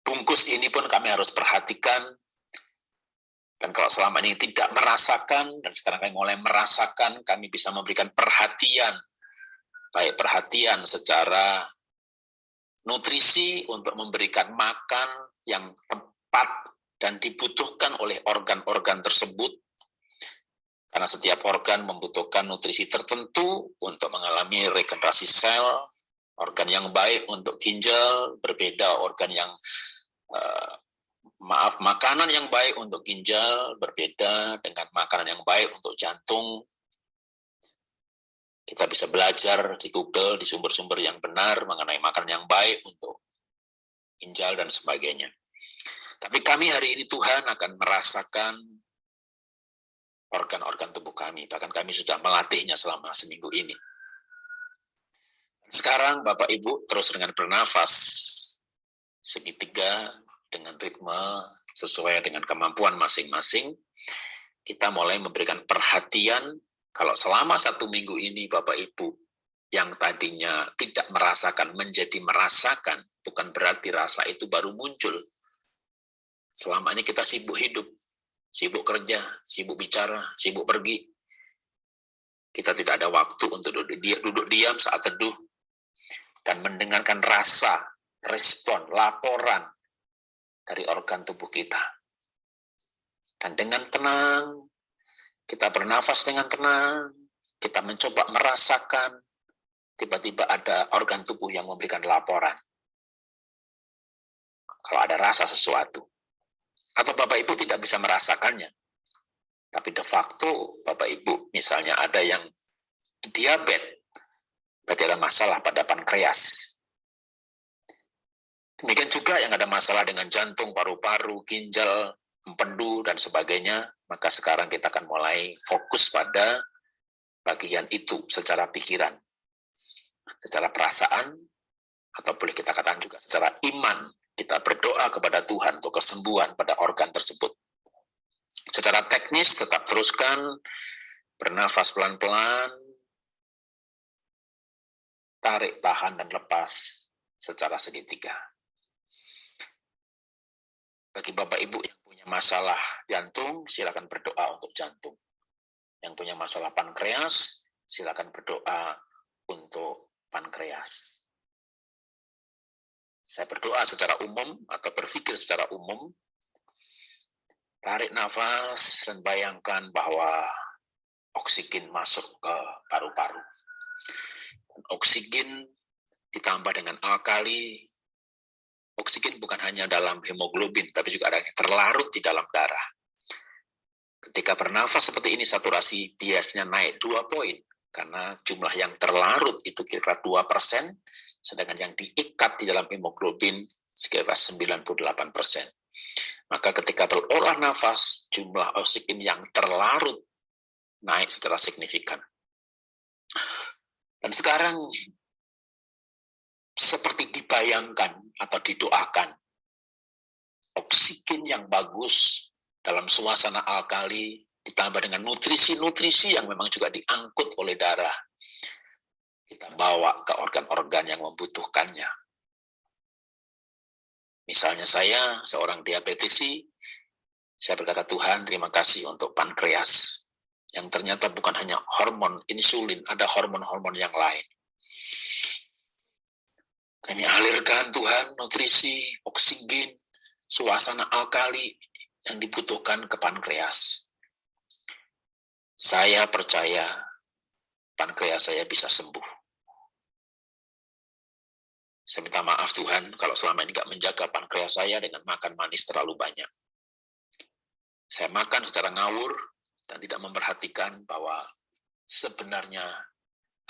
Bungkus ini pun kami harus perhatikan, dan kalau selama ini tidak merasakan, dan sekarang kami mulai merasakan, kami bisa memberikan perhatian, baik perhatian secara nutrisi untuk memberikan makan yang tepat dan dibutuhkan oleh organ-organ tersebut. Karena setiap organ membutuhkan nutrisi tertentu untuk mengalami regenerasi sel, organ yang baik untuk ginjal, berbeda organ yang uh, maaf makanan yang baik untuk ginjal berbeda dengan makanan yang baik untuk jantung. Kita bisa belajar di Google di sumber-sumber yang benar mengenai makanan yang baik untuk ginjal dan sebagainya. Tapi kami hari ini Tuhan akan merasakan organ-organ tubuh kami. Bahkan kami sudah melatihnya selama seminggu ini. Sekarang Bapak Ibu terus dengan bernafas segitiga dengan ritme sesuai dengan kemampuan masing-masing. Kita mulai memberikan perhatian kalau selama satu minggu ini Bapak Ibu yang tadinya tidak merasakan menjadi merasakan, bukan berarti rasa itu baru muncul, Selama ini kita sibuk hidup, sibuk kerja, sibuk bicara, sibuk pergi. Kita tidak ada waktu untuk duduk, diam, saat teduh dan mendengarkan rasa, respon, laporan dari organ tubuh kita. Dan dengan tenang, kita bernafas dengan tenang, kita mencoba merasakan, tiba-tiba ada organ tubuh yang memberikan laporan. Kalau ada rasa sesuatu atau Bapak Ibu tidak bisa merasakannya. Tapi de facto Bapak Ibu misalnya ada yang diabetes, berarti ada masalah pada pankreas. Demikian juga yang ada masalah dengan jantung, paru-paru, ginjal, empedu, dan sebagainya, maka sekarang kita akan mulai fokus pada bagian itu secara pikiran, secara perasaan, atau boleh kita katakan juga secara iman, kita berdoa kepada Tuhan untuk kesembuhan pada organ tersebut. Secara teknis tetap teruskan, bernafas pelan-pelan, tarik, tahan, dan lepas secara segitiga. Bagi Bapak Ibu yang punya masalah jantung, silakan berdoa untuk jantung. Yang punya masalah pankreas, silakan berdoa untuk pankreas. Saya berdoa secara umum atau berpikir secara umum, tarik nafas dan bayangkan bahwa oksigen masuk ke paru-paru. Oksigen ditambah dengan alkali, oksigen bukan hanya dalam hemoglobin, tapi juga ada yang terlarut di dalam darah. Ketika bernafas seperti ini, saturasi biasanya naik dua poin, karena jumlah yang terlarut itu kira-kira 2 persen, sedangkan yang diikat di dalam hemoglobin sekitar 98 persen. Maka ketika berolah nafas, jumlah oksigen yang terlarut naik secara signifikan. Dan sekarang seperti dibayangkan atau didoakan, oksigen yang bagus dalam suasana alkali ditambah dengan nutrisi-nutrisi yang memang juga diangkut oleh darah. Kita bawa ke organ-organ yang membutuhkannya. Misalnya saya, seorang diabetesi, saya berkata, Tuhan terima kasih untuk pankreas, yang ternyata bukan hanya hormon insulin, ada hormon-hormon yang lain. Kami alirkan Tuhan nutrisi, oksigen, suasana alkali yang dibutuhkan ke pankreas. Saya percaya pankreas saya bisa sembuh. Saya minta maaf Tuhan kalau selama ini nggak menjaga pankreas saya dengan makan manis terlalu banyak. Saya makan secara ngawur dan tidak memperhatikan bahwa sebenarnya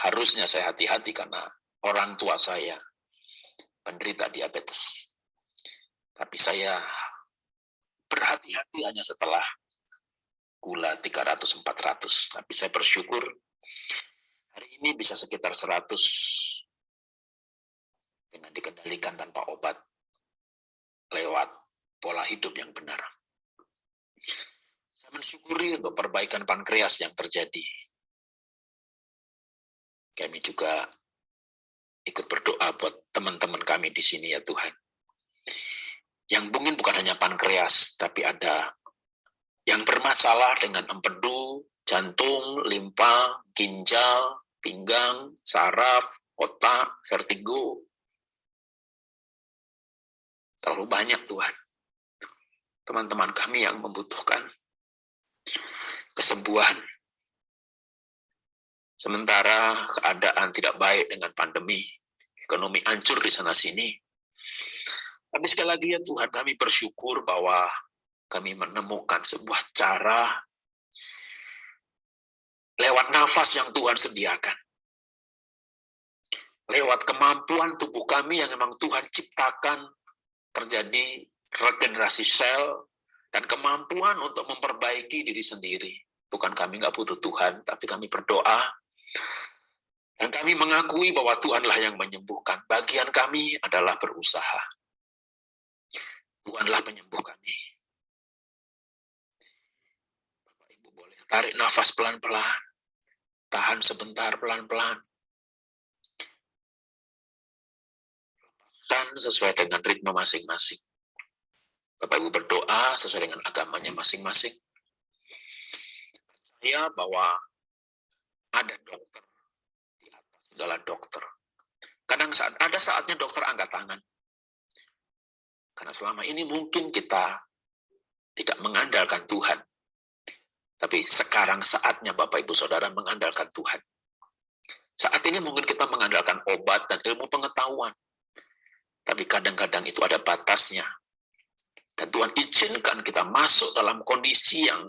harusnya saya hati-hati karena orang tua saya penderita diabetes. Tapi saya berhati-hati hanya setelah gula 300-400. Tapi saya bersyukur hari ini bisa sekitar 100 dengan dikendalikan tanpa obat lewat pola hidup yang benar. Mensyukuri untuk perbaikan pankreas yang terjadi. Kami juga ikut berdoa buat teman-teman kami di sini ya Tuhan. Yang mungkin bukan hanya pankreas, tapi ada yang bermasalah dengan empedu, jantung, limpa, ginjal, pinggang, saraf, otak, vertigo, Terlalu banyak Tuhan. Teman-teman kami yang membutuhkan kesembuhan. Sementara keadaan tidak baik dengan pandemi, ekonomi hancur di sana-sini. Tapi sekali lagi ya Tuhan, kami bersyukur bahwa kami menemukan sebuah cara lewat nafas yang Tuhan sediakan. Lewat kemampuan tubuh kami yang memang Tuhan ciptakan terjadi regenerasi sel dan kemampuan untuk memperbaiki diri sendiri. Bukan kami nggak butuh Tuhan, tapi kami berdoa dan kami mengakui bahwa Tuhanlah yang menyembuhkan. Bagian kami adalah berusaha. Tuhanlah penyembuh kami. Bapak Ibu boleh tarik nafas pelan-pelan. Tahan sebentar pelan-pelan. dan sesuai dengan ritme masing-masing. Bapak Ibu berdoa sesuai dengan agamanya masing-masing. Percaya bahwa ada dokter di atas segala dokter. Kadang saat ada saatnya dokter angkat tangan. Karena selama ini mungkin kita tidak mengandalkan Tuhan. Tapi sekarang saatnya Bapak Ibu Saudara mengandalkan Tuhan. Saat ini mungkin kita mengandalkan obat dan ilmu pengetahuan. Tapi kadang-kadang itu ada batasnya. Dan Tuhan izinkan kita masuk dalam kondisi yang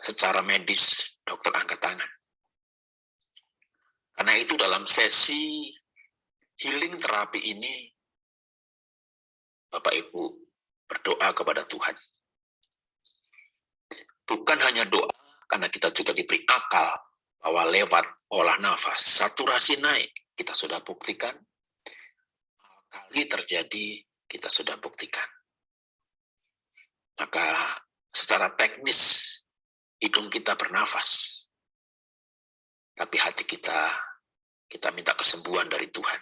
secara medis dokter angkat tangan. Karena itu dalam sesi healing terapi ini, Bapak Ibu berdoa kepada Tuhan. Bukan hanya doa, karena kita juga diberi akal bahwa lewat olah nafas, saturasi naik, kita sudah buktikan. Kali terjadi, kita sudah buktikan. Maka secara teknis, hidung kita bernafas. Tapi hati kita, kita minta kesembuhan dari Tuhan.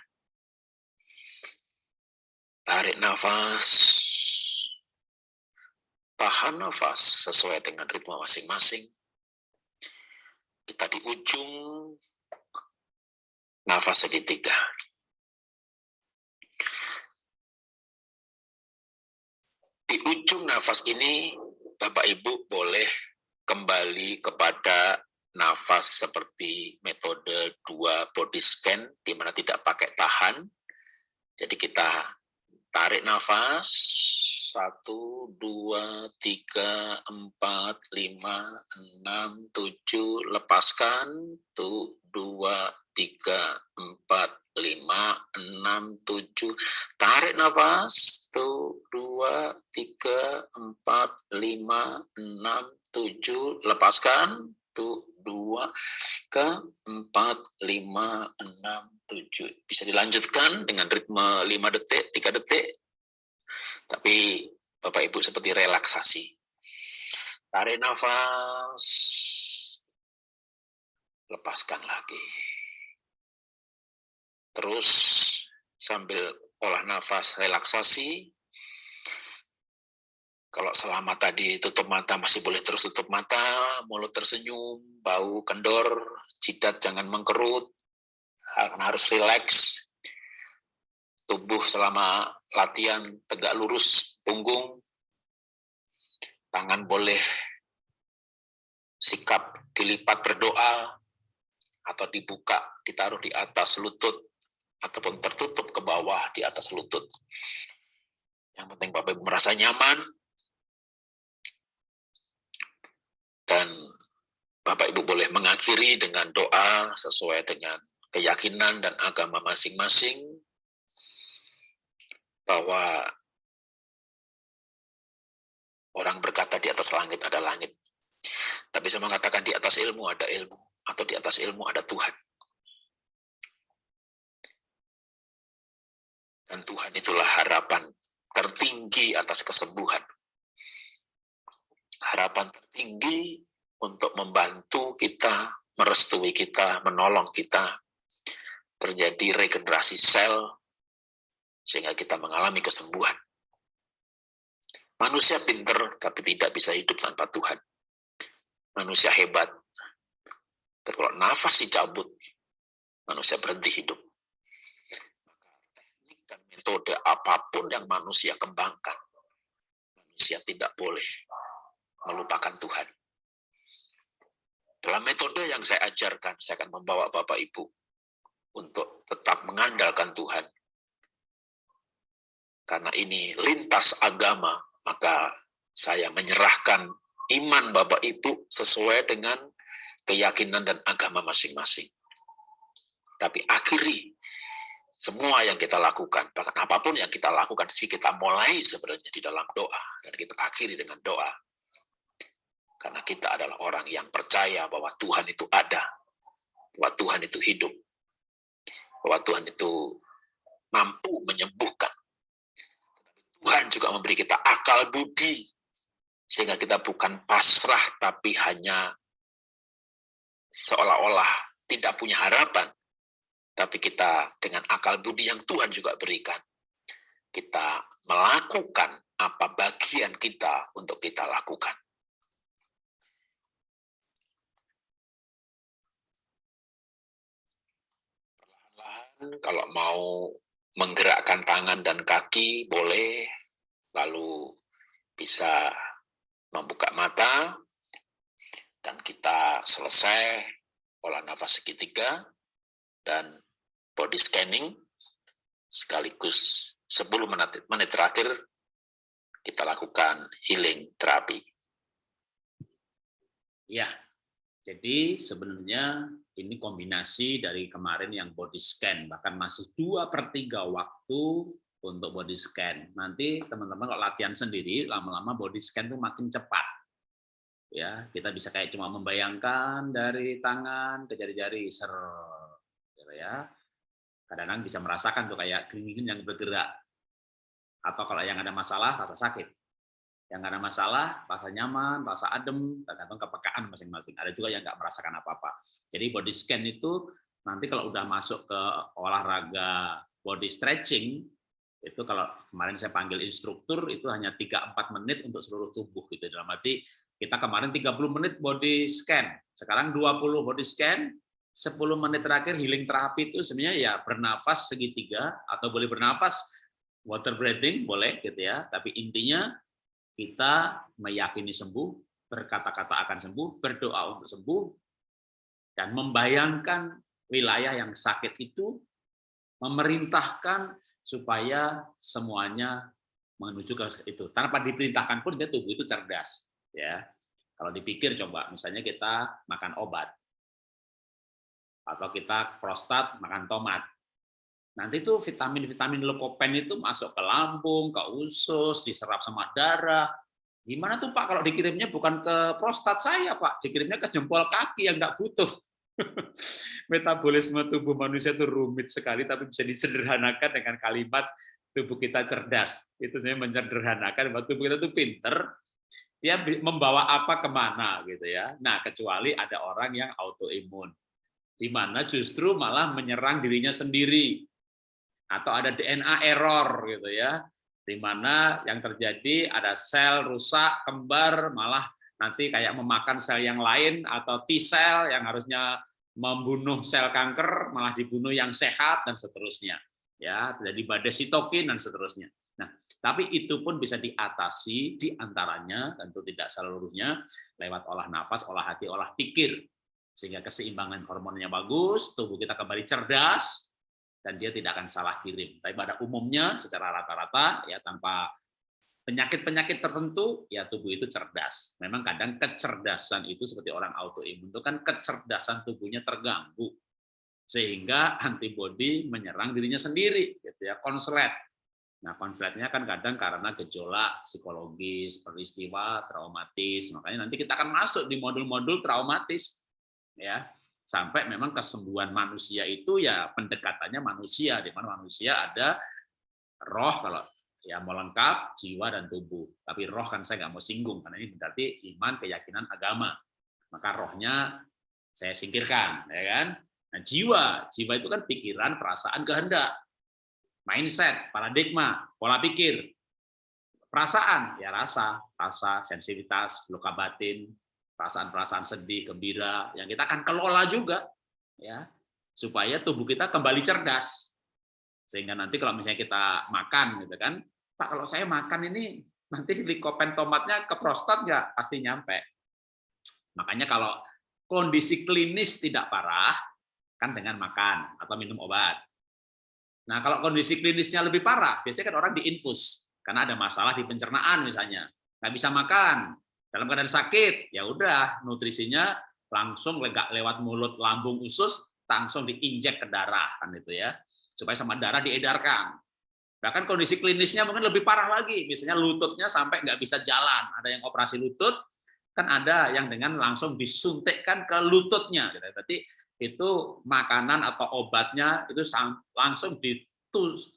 Tarik nafas, tahan nafas sesuai dengan ritme masing-masing. Kita di ujung nafas segitiga. Di ujung nafas ini, Bapak Ibu boleh kembali kepada nafas seperti metode dua body scan, di mana tidak pakai tahan. Jadi kita tarik nafas. Satu, dua, tiga, empat, lima, enam, tujuh. Lepaskan. Tuh, dua, tiga, empat, lima, enam, tujuh. Tarik nafas. Tuh, dua, tiga, empat, lima, enam, tujuh. Lepaskan. Tuh, dua, ke empat, lima, enam, tujuh. Bisa dilanjutkan dengan ritme lima detik, tiga detik. Tapi Bapak Ibu seperti relaksasi. Tarik nafas. Lepaskan lagi. Terus sambil olah nafas relaksasi, kalau selama tadi tutup mata masih boleh terus tutup mata, mulut tersenyum, bau kendor, jidat jangan mengkerut, harus rileks. Tubuh selama latihan tegak lurus, punggung, tangan boleh sikap dilipat berdoa, atau dibuka, ditaruh di atas lutut, ataupun tertutup ke bawah di atas lutut. Yang penting Bapak Ibu merasa nyaman, Dan Bapak Ibu boleh mengakhiri dengan doa sesuai dengan keyakinan dan agama masing-masing bahwa orang berkata di atas langit ada langit. Tapi saya mengatakan di atas ilmu ada ilmu, atau di atas ilmu ada Tuhan. Dan Tuhan itulah harapan tertinggi atas kesembuhan harapan tertinggi untuk membantu kita, merestui kita, menolong kita, terjadi regenerasi sel, sehingga kita mengalami kesembuhan. Manusia pinter, tapi tidak bisa hidup tanpa Tuhan. Manusia hebat, tapi kalau nafas dicabut, manusia berhenti hidup. Metode apa pun yang manusia kembangkan, manusia tidak boleh melupakan Tuhan. Dalam metode yang saya ajarkan, saya akan membawa Bapak Ibu untuk tetap mengandalkan Tuhan. Karena ini lintas agama, maka saya menyerahkan iman Bapak Ibu sesuai dengan keyakinan dan agama masing-masing. Tapi akhiri semua yang kita lakukan, bahkan apa pun yang kita lakukan, sih kita mulai sebenarnya di dalam doa, dan kita akhiri dengan doa. Karena kita adalah orang yang percaya bahwa Tuhan itu ada, bahwa Tuhan itu hidup, bahwa Tuhan itu mampu menyembuhkan. Tuhan juga memberi kita akal budi, sehingga kita bukan pasrah, tapi hanya seolah-olah tidak punya harapan. Tapi kita dengan akal budi yang Tuhan juga berikan, kita melakukan apa bagian kita untuk kita lakukan. kalau mau menggerakkan tangan dan kaki boleh, lalu bisa membuka mata, dan kita selesai olah nafas segitiga, dan body scanning, sekaligus 10 menit, menit terakhir kita lakukan healing terapi. Ya, jadi sebenarnya ini kombinasi dari kemarin yang body scan, bahkan masih dua per tiga waktu untuk body scan. Nanti teman-teman kalau latihan sendiri, lama-lama body scan itu makin cepat. Ya, kita bisa kayak cuma membayangkan dari tangan ke jari-jari, ser, gitu ya. Kadang-kadang bisa merasakan tuh kayak keringin yang bergerak. Atau kalau yang ada masalah, rasa sakit yang ada masalah, rasa nyaman, rasa adem, tergantung kepekaan masing-masing. Ada juga yang nggak merasakan apa-apa. Jadi body scan itu nanti kalau udah masuk ke olahraga body stretching, itu kalau kemarin saya panggil instruktur, itu hanya 3-4 menit untuk seluruh tubuh. gitu Dalam arti kita kemarin 30 menit body scan, sekarang 20 body scan, 10 menit terakhir healing terapi itu sebenarnya ya bernafas segitiga, atau boleh bernafas water breathing, boleh gitu ya, tapi intinya kita meyakini sembuh, berkata-kata akan sembuh, berdoa untuk sembuh, dan membayangkan wilayah yang sakit itu, memerintahkan supaya semuanya menuju ke itu. Tanpa diperintahkan pun dia tubuh itu cerdas, ya. Kalau dipikir coba, misalnya kita makan obat, atau kita prostat makan tomat. Nanti tuh vitamin-vitamin lekopen itu masuk ke lambung, ke usus, diserap sama darah. Gimana tuh Pak kalau dikirimnya bukan ke prostat saya Pak, dikirimnya ke jempol kaki yang nggak butuh. Metabolisme tubuh manusia itu rumit sekali, tapi bisa disederhanakan dengan kalimat tubuh kita cerdas. Itu sebenarnya menyederhanakan bahwa tubuh kita itu pinter, dia membawa apa ke mana gitu ya. Nah kecuali ada orang yang autoimun di mana justru malah menyerang dirinya sendiri. Atau ada DNA error gitu ya. Di mana yang terjadi ada sel rusak kembar malah nanti kayak memakan sel yang lain atau T sel yang harusnya membunuh sel kanker malah dibunuh yang sehat dan seterusnya. Ya terjadi badai sitokin dan seterusnya. Nah tapi itu pun bisa diatasi di antaranya tentu tidak seluruhnya lewat olah nafas olah hati olah pikir sehingga keseimbangan hormonnya bagus, tubuh kita kembali cerdas, dan dia tidak akan salah kirim. Tapi pada umumnya secara rata-rata ya tanpa penyakit-penyakit tertentu ya tubuh itu cerdas. Memang kadang kecerdasan itu seperti orang autoimun itu kan kecerdasan tubuhnya terganggu sehingga antibodi menyerang dirinya sendiri gitu ya konslet. Nah, konsletnya kan kadang karena gejolak psikologis, peristiwa traumatis. Makanya nanti kita akan masuk di modul-modul traumatis ya. Sampai memang kesembuhan manusia itu ya pendekatannya manusia di mana manusia ada roh kalau ya mau lengkap jiwa dan tubuh. Tapi roh kan saya nggak mau singgung karena ini berarti iman keyakinan agama. Maka rohnya saya singkirkan ya kan? Nah jiwa jiwa itu kan pikiran perasaan kehendak. Mindset paradigma pola pikir. Perasaan ya rasa rasa sensitivitas luka batin perasaan-perasaan sedih, gembira, yang kita akan kelola juga, ya, supaya tubuh kita kembali cerdas. Sehingga nanti kalau misalnya kita makan, gitu kan, Pak kalau saya makan ini nanti likopen tomatnya ke prostat nggak? Pasti nyampe. Makanya kalau kondisi klinis tidak parah, kan dengan makan atau minum obat. Nah kalau kondisi klinisnya lebih parah, biasanya kan orang diinfus, karena ada masalah di pencernaan misalnya, nggak bisa makan, dalam keadaan sakit, ya udah nutrisinya langsung lewat mulut, lambung, usus, langsung diinjek ke darah kan itu ya, supaya sama darah diedarkan. Bahkan kondisi klinisnya mungkin lebih parah lagi, misalnya lututnya sampai nggak bisa jalan, ada yang operasi lutut, kan ada yang dengan langsung disuntikkan ke lututnya. Gitu. Berarti itu makanan atau obatnya itu langsung di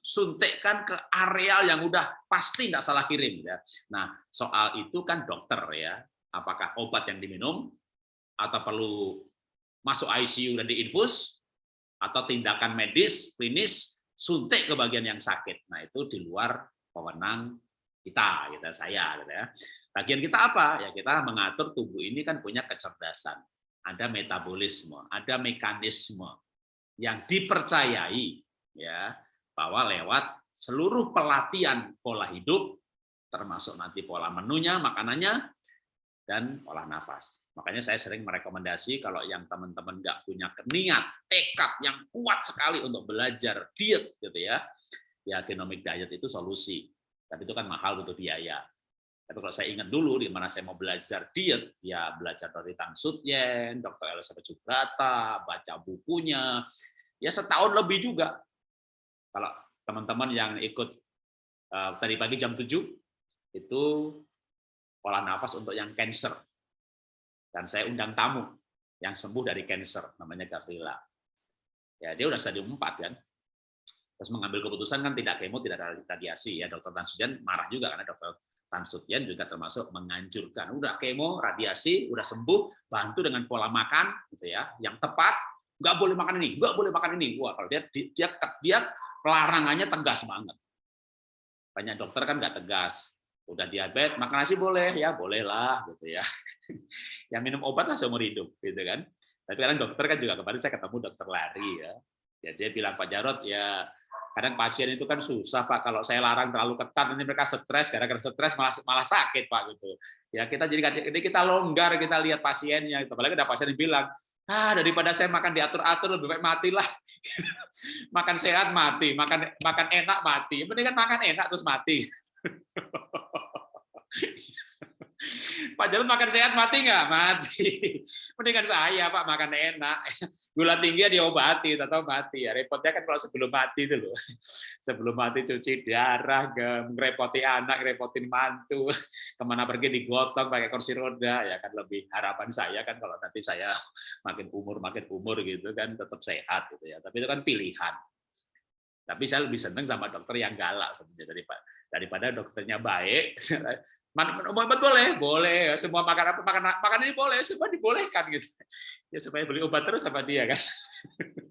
suntikkan ke areal yang udah pasti nggak salah kirim ya. Nah soal itu kan dokter ya, apakah obat yang diminum atau perlu masuk ICU dan diinfus atau tindakan medis klinis suntik ke bagian yang sakit. Nah itu di luar pewenang kita, kita saya, gitu ya. Bagian kita apa? Ya kita mengatur tubuh ini kan punya kecerdasan, ada metabolisme, ada mekanisme yang dipercayai ya bahwa lewat seluruh pelatihan pola hidup, termasuk nanti pola menunya, makanannya, dan olah nafas. Makanya saya sering merekomendasi kalau yang teman-teman nggak punya niat, tekad yang kuat sekali untuk belajar diet, gitu ya, ya genomic diet itu solusi. Tapi itu kan mahal butuh biaya. Tapi kalau saya ingat dulu di mana saya mau belajar diet, ya belajar dari Tan Sutyen, Dr. Elizabeth Subrata, baca bukunya, ya setahun lebih juga kalau teman-teman yang ikut uh, tadi pagi jam 7 itu pola nafas untuk yang cancer. Dan saya undang tamu yang sembuh dari cancer, namanya Gavrila. Ya, dia udah stadium 4 kan. Terus mengambil keputusan kan tidak kemo, tidak radiasi ya. Dokter Tan Sujan marah juga karena dokter Tan Sutyen juga termasuk menganjurkan udah kemo, radiasi, udah sembuh, bantu dengan pola makan gitu ya, yang tepat, nggak boleh makan ini, nggak boleh makan ini. Wah, kalau dia dia dia pelarangannya tegas banget. Banyak dokter kan nggak tegas. Udah diabetes, makan nasi boleh ya, bolehlah gitu ya. yang minum obat lah seumur hidup gitu kan. Tapi kadang dokter kan juga kemarin saya ketemu dokter lari ya. Ya dia bilang Pak Jarot ya kadang pasien itu kan susah Pak kalau saya larang terlalu ketat nanti mereka stres gara-gara stres malah malah sakit Pak gitu. Ya kita jadi jadi kita longgar kita lihat pasiennya itu apalagi ada pasien yang bilang ah daripada saya makan diatur-atur lebih baik matilah. Makan sehat mati. Makan makan enak mati. Mendingan makan enak terus mati Pak Jarod makan sehat mati nggak? Mati. Mendingan saya Pak makan enak. Gula tinggi diobati, atau mati ya. Repotnya kan kalau sebelum mati itu loh. Sebelum mati cuci darah, ngerepoti anak, ngerepotin mantu, ke mana pergi digotong pakai kursi roda ya kan lebih harapan saya kan kalau nanti saya makin umur makin umur gitu kan tetap sehat gitu ya. Tapi itu kan pilihan. Tapi saya lebih senang sama dokter yang galak sebenarnya daripada daripada dokternya baik obat boleh, boleh. Semua makan apa makan makan ini boleh, semua dibolehkan gitu. Ya supaya beli obat terus sama dia kan.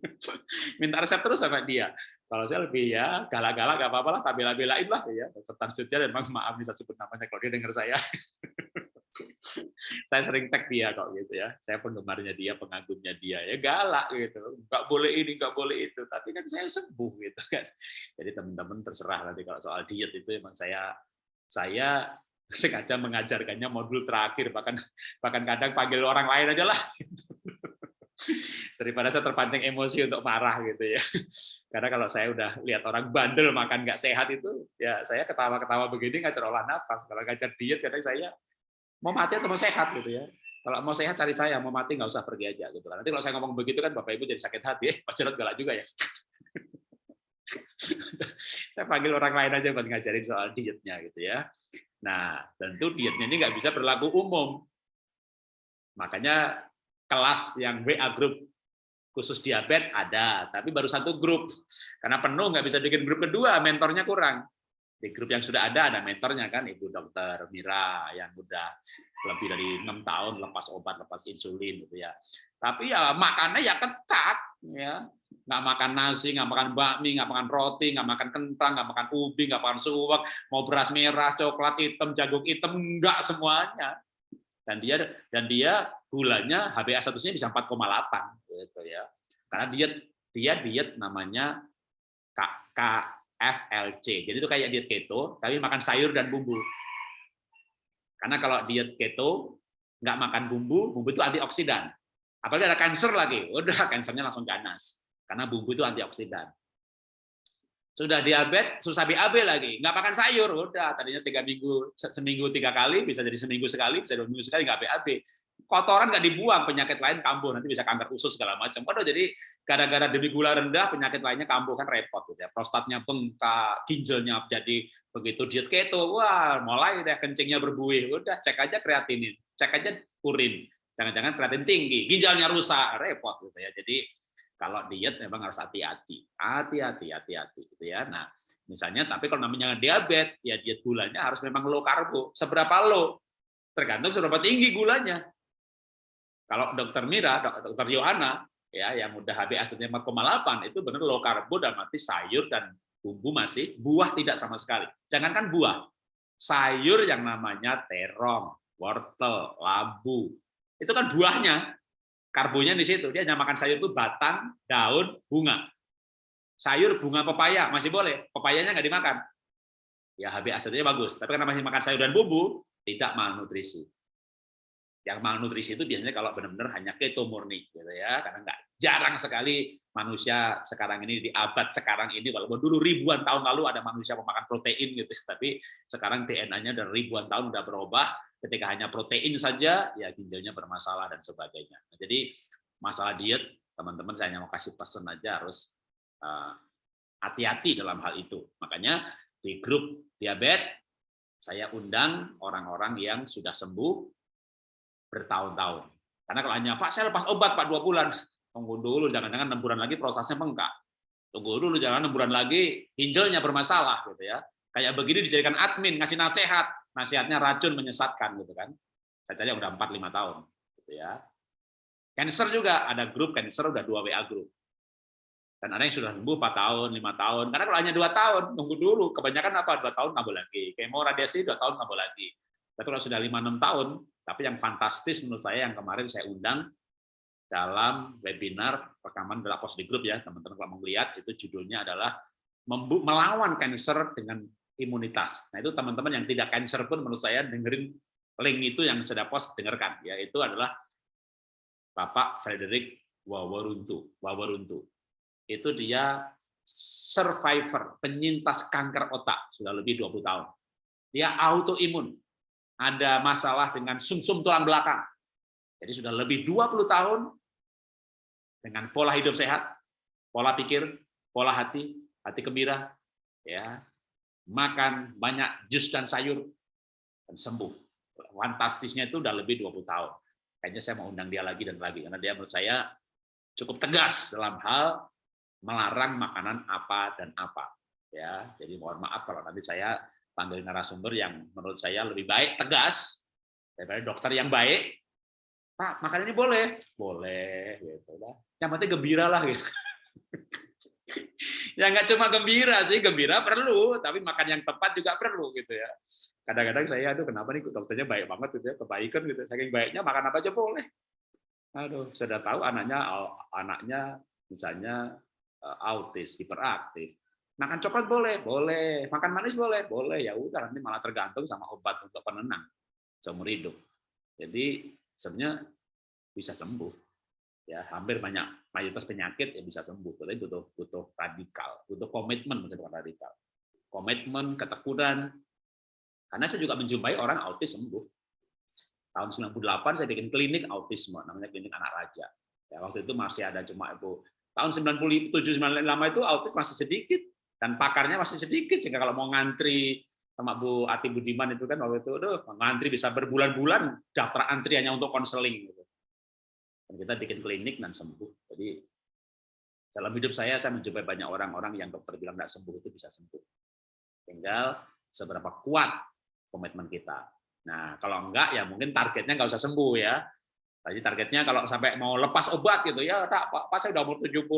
Minta resep terus sama dia. Kalau saya lebih ya galak-galak gak apa-apa lah, tak bela-belain lah ya. Tentang Sutia dan maaf bisa sebut namanya kalau dia dengar saya. saya sering tag dia kok gitu ya. Saya penggemarnya dia, pengagumnya dia. Ya galak gitu. Enggak boleh ini, enggak boleh itu. Tapi kan saya sembuh gitu kan. Jadi teman-teman terserah nanti kalau soal diet itu emang saya saya sengaja mengajarkannya modul terakhir bahkan bahkan kadang panggil orang lain aja lah. Daripada saya terpancing emosi untuk marah gitu ya. Karena kalau saya udah lihat orang bandel makan nggak sehat itu ya saya ketawa-ketawa begini ngajar olah nafas. Kalau ngajar diet kadang saya mau mati atau mau sehat gitu ya. Kalau mau sehat cari saya. Mau mati nggak usah pergi aja gitu. Nanti kalau saya ngomong begitu kan bapak ibu jadi sakit hati. Eh, Pak Jarod galak juga ya. Saya panggil orang lain aja buat ngajarin soal dietnya gitu ya Nah, tentu dietnya ini nggak bisa berlaku umum. Makanya kelas yang WA grup khusus diabetes ada, tapi baru satu grup. Karena penuh nggak bisa bikin grup kedua, mentornya kurang. Di grup yang sudah ada, ada mentornya kan, Ibu Dokter Mira yang udah lebih dari enam tahun lepas obat, lepas insulin gitu ya. Tapi ya makannya ya ketat, ya nggak makan nasi, nggak makan bakmi, nggak makan roti, nggak makan kentang, nggak makan ubi, nggak makan suwak, mau beras merah, coklat hitam, jagung hitam, nggak semuanya. Dan dia dan dia gulanya HbA1-nya bisa 4,8 gitu ya. Karena diet dia diet namanya KFLC. Jadi itu kayak diet keto, tapi makan sayur dan bumbu. Karena kalau diet keto nggak makan bumbu, bumbu itu antioksidan. Apalagi ada cancer lagi, udah kansernya langsung ganas karena bumbu itu antioksidan. Sudah diabetes, susah BAB lagi, nggak makan sayur, udah tadinya tiga minggu seminggu tiga kali, bisa jadi seminggu sekali, bisa dua minggu sekali nggak BAB. Kotoran nggak dibuang, penyakit lain kambuh, nanti bisa kanker usus segala macam. Waduh, jadi gara-gara demi gula rendah, penyakit lainnya kambuh kan repot gitu ya. Prostatnya bengkak, ginjalnya jadi begitu diet keto, wah mulai deh kencingnya berbuih, udah cek aja kreatinin, cek aja urin, jangan-jangan kreatin tinggi, ginjalnya rusak, repot gitu ya. Jadi kalau diet memang harus hati-hati, hati-hati, hati-hati, gitu ya. Nah, misalnya, tapi kalau namanya diabetes, ya diet gulanya harus memang low karbo. Seberapa low? Tergantung seberapa tinggi gulanya. Kalau dokter Mira, dokter Yohana, ya yang udah HbA1-nya 4,8 itu benar low karbo dan mati sayur dan bumbu masih buah tidak sama sekali. Jangankan buah, sayur yang namanya terong, wortel, labu, itu kan buahnya Karbonya di situ. Dia hanya makan sayur itu batang, daun, bunga. Sayur, bunga, pepaya masih boleh. Pepayanya nggak dimakan. Ya HbA1-nya bagus. Tapi karena masih makan sayur dan bumbu, tidak malnutrisi. Yang malnutrisi itu biasanya kalau benar-benar hanya keto murni, gitu ya. Karena nggak jarang sekali manusia sekarang ini di abad sekarang ini, walaupun dulu ribuan tahun lalu ada manusia memakan protein gitu, tapi sekarang DNA-nya udah ribuan tahun udah berubah, ketika hanya protein saja, ya ginjalnya bermasalah dan sebagainya. Nah, jadi masalah diet, teman-teman saya hanya mau kasih pesan aja harus eh, hati-hati dalam hal itu. Makanya di grup diabetes saya undang orang-orang yang sudah sembuh bertahun-tahun. Karena kalau hanya Pak saya lepas obat Pak dua bulan, tunggu dulu jangan-jangan enam bulan lagi prosesnya bengkak. Tunggu dulu jangan enam bulan lagi ginjalnya bermasalah gitu ya. Kayak begini dijadikan admin ngasih nasihat, nasihatnya racun menyesatkan gitu kan. Saya cari udah 4 5 tahun gitu ya. Cancer juga ada grup cancer udah dua WA grup. Dan ada yang sudah sembuh 4 tahun, 5 tahun. Karena kalau hanya 2 tahun, tunggu dulu. Kebanyakan apa? 2 tahun boleh lagi. Kemo radiasi 2 tahun boleh lagi. Tapi kalau sudah 5 6 tahun, tapi yang fantastis menurut saya yang kemarin saya undang dalam webinar rekaman post di grup ya, teman-teman kalau mau lihat itu judulnya adalah melawan cancer dengan imunitas. Nah, itu teman-teman yang tidak cancer pun menurut saya dengerin link itu yang sudah post dengarkan ya. Itu adalah Bapak Frederick Wawaruntu. Wawaruntu. Itu dia survivor, penyintas kanker otak sudah lebih 20 tahun. Dia autoimun. Ada masalah dengan sumsum -sum tulang belakang. Jadi sudah lebih 20 tahun dengan pola hidup sehat, pola pikir, pola hati, hati gembira, ya, makan banyak jus dan sayur dan sembuh. Fantastisnya itu udah lebih 20 tahun. Kayaknya saya mau undang dia lagi dan lagi karena dia menurut saya cukup tegas dalam hal melarang makanan apa dan apa. Ya, jadi mohon maaf kalau nanti saya panggil narasumber yang menurut saya lebih baik tegas daripada dokter yang baik. Pak, makan ini boleh, boleh, gitu lah. Yang penting gembira lah, gitu. ya nggak cuma gembira sih, gembira perlu, tapi makan yang tepat juga perlu, gitu ya. Kadang-kadang saya, aduh kenapa nih dokternya baik banget, gitu ya, kebaikan gitu. Saking baiknya makan apa aja boleh. Aduh, sudah tahu anaknya, anaknya misalnya Eh, autis, hiperaktif. Makan coklat boleh, boleh. Makan manis boleh, boleh. Ya udah nanti malah tergantung sama obat untuk penenang seumur hidup. Jadi sebenarnya bisa sembuh. Ya, hampir banyak mayoritas penyakit yang bisa sembuh. Tapi butuh butuh radikal, butuh komitmen bukan radikal. Komitmen, ketekunan. Karena saya juga menjumpai orang autis sembuh. Tahun 98 saya bikin klinik autisme, namanya klinik anak raja. Ya, waktu itu masih ada cuma itu tahun 97 95 itu autis masih sedikit dan pakarnya masih sedikit sehingga kalau mau ngantri sama Bu Ati Budiman itu kan waktu itu aduh, ngantri bisa berbulan-bulan daftar antriannya untuk konseling gitu. Dan kita bikin klinik dan sembuh. Jadi dalam hidup saya saya mencoba banyak orang-orang yang dokter bilang tidak sembuh itu bisa sembuh. Tinggal seberapa kuat komitmen kita. Nah, kalau enggak ya mungkin targetnya nggak usah sembuh ya. Tadi targetnya kalau sampai mau lepas obat gitu ya, tak Pak, saya udah umur 70,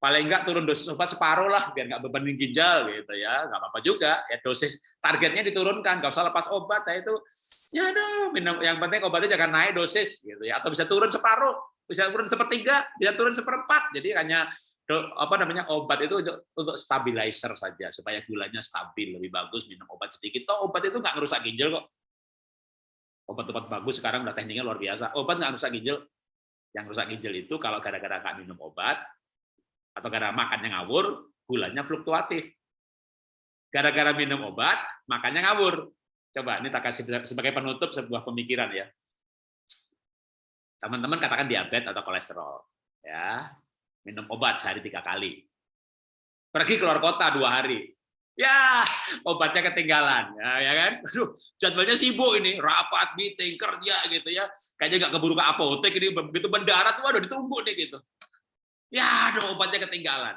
paling enggak turun dosis obat separuh lah biar nggak bebanin ginjal gitu ya. Nggak apa-apa juga ya dosis targetnya diturunkan. Nggak usah lepas obat saya itu ya minum yang penting obatnya jangan naik dosis gitu ya. Atau bisa turun separuh bisa turun sepertiga bisa turun seperempat. Jadi hanya apa namanya obat itu untuk, untuk stabilizer saja supaya gulanya stabil lebih bagus minum obat sedikit. Toh obat itu nggak ngerusak ginjal kok. Obat-obat bagus sekarang udah tekniknya luar biasa. Obat nggak rusak ginjal. Yang rusak ginjal itu kalau gara-gara nggak minum obat atau gara-gara makannya ngawur, gulanya fluktuatif. Gara-gara minum obat, makannya ngawur. Coba ini tak kasih sebagai penutup sebuah pemikiran ya. Teman-teman katakan diabetes atau kolesterol, ya minum obat sehari tiga kali. Pergi keluar kota dua hari, Ya, obatnya ketinggalan, ya, ya kan? Aduh, jadwalnya sibuk ini, rapat, meeting, kerja gitu ya. Kayaknya nggak keburu ke apotek ini, begitu mendarat, waduh ditunggu nih gitu. Ya, aduh obatnya ketinggalan.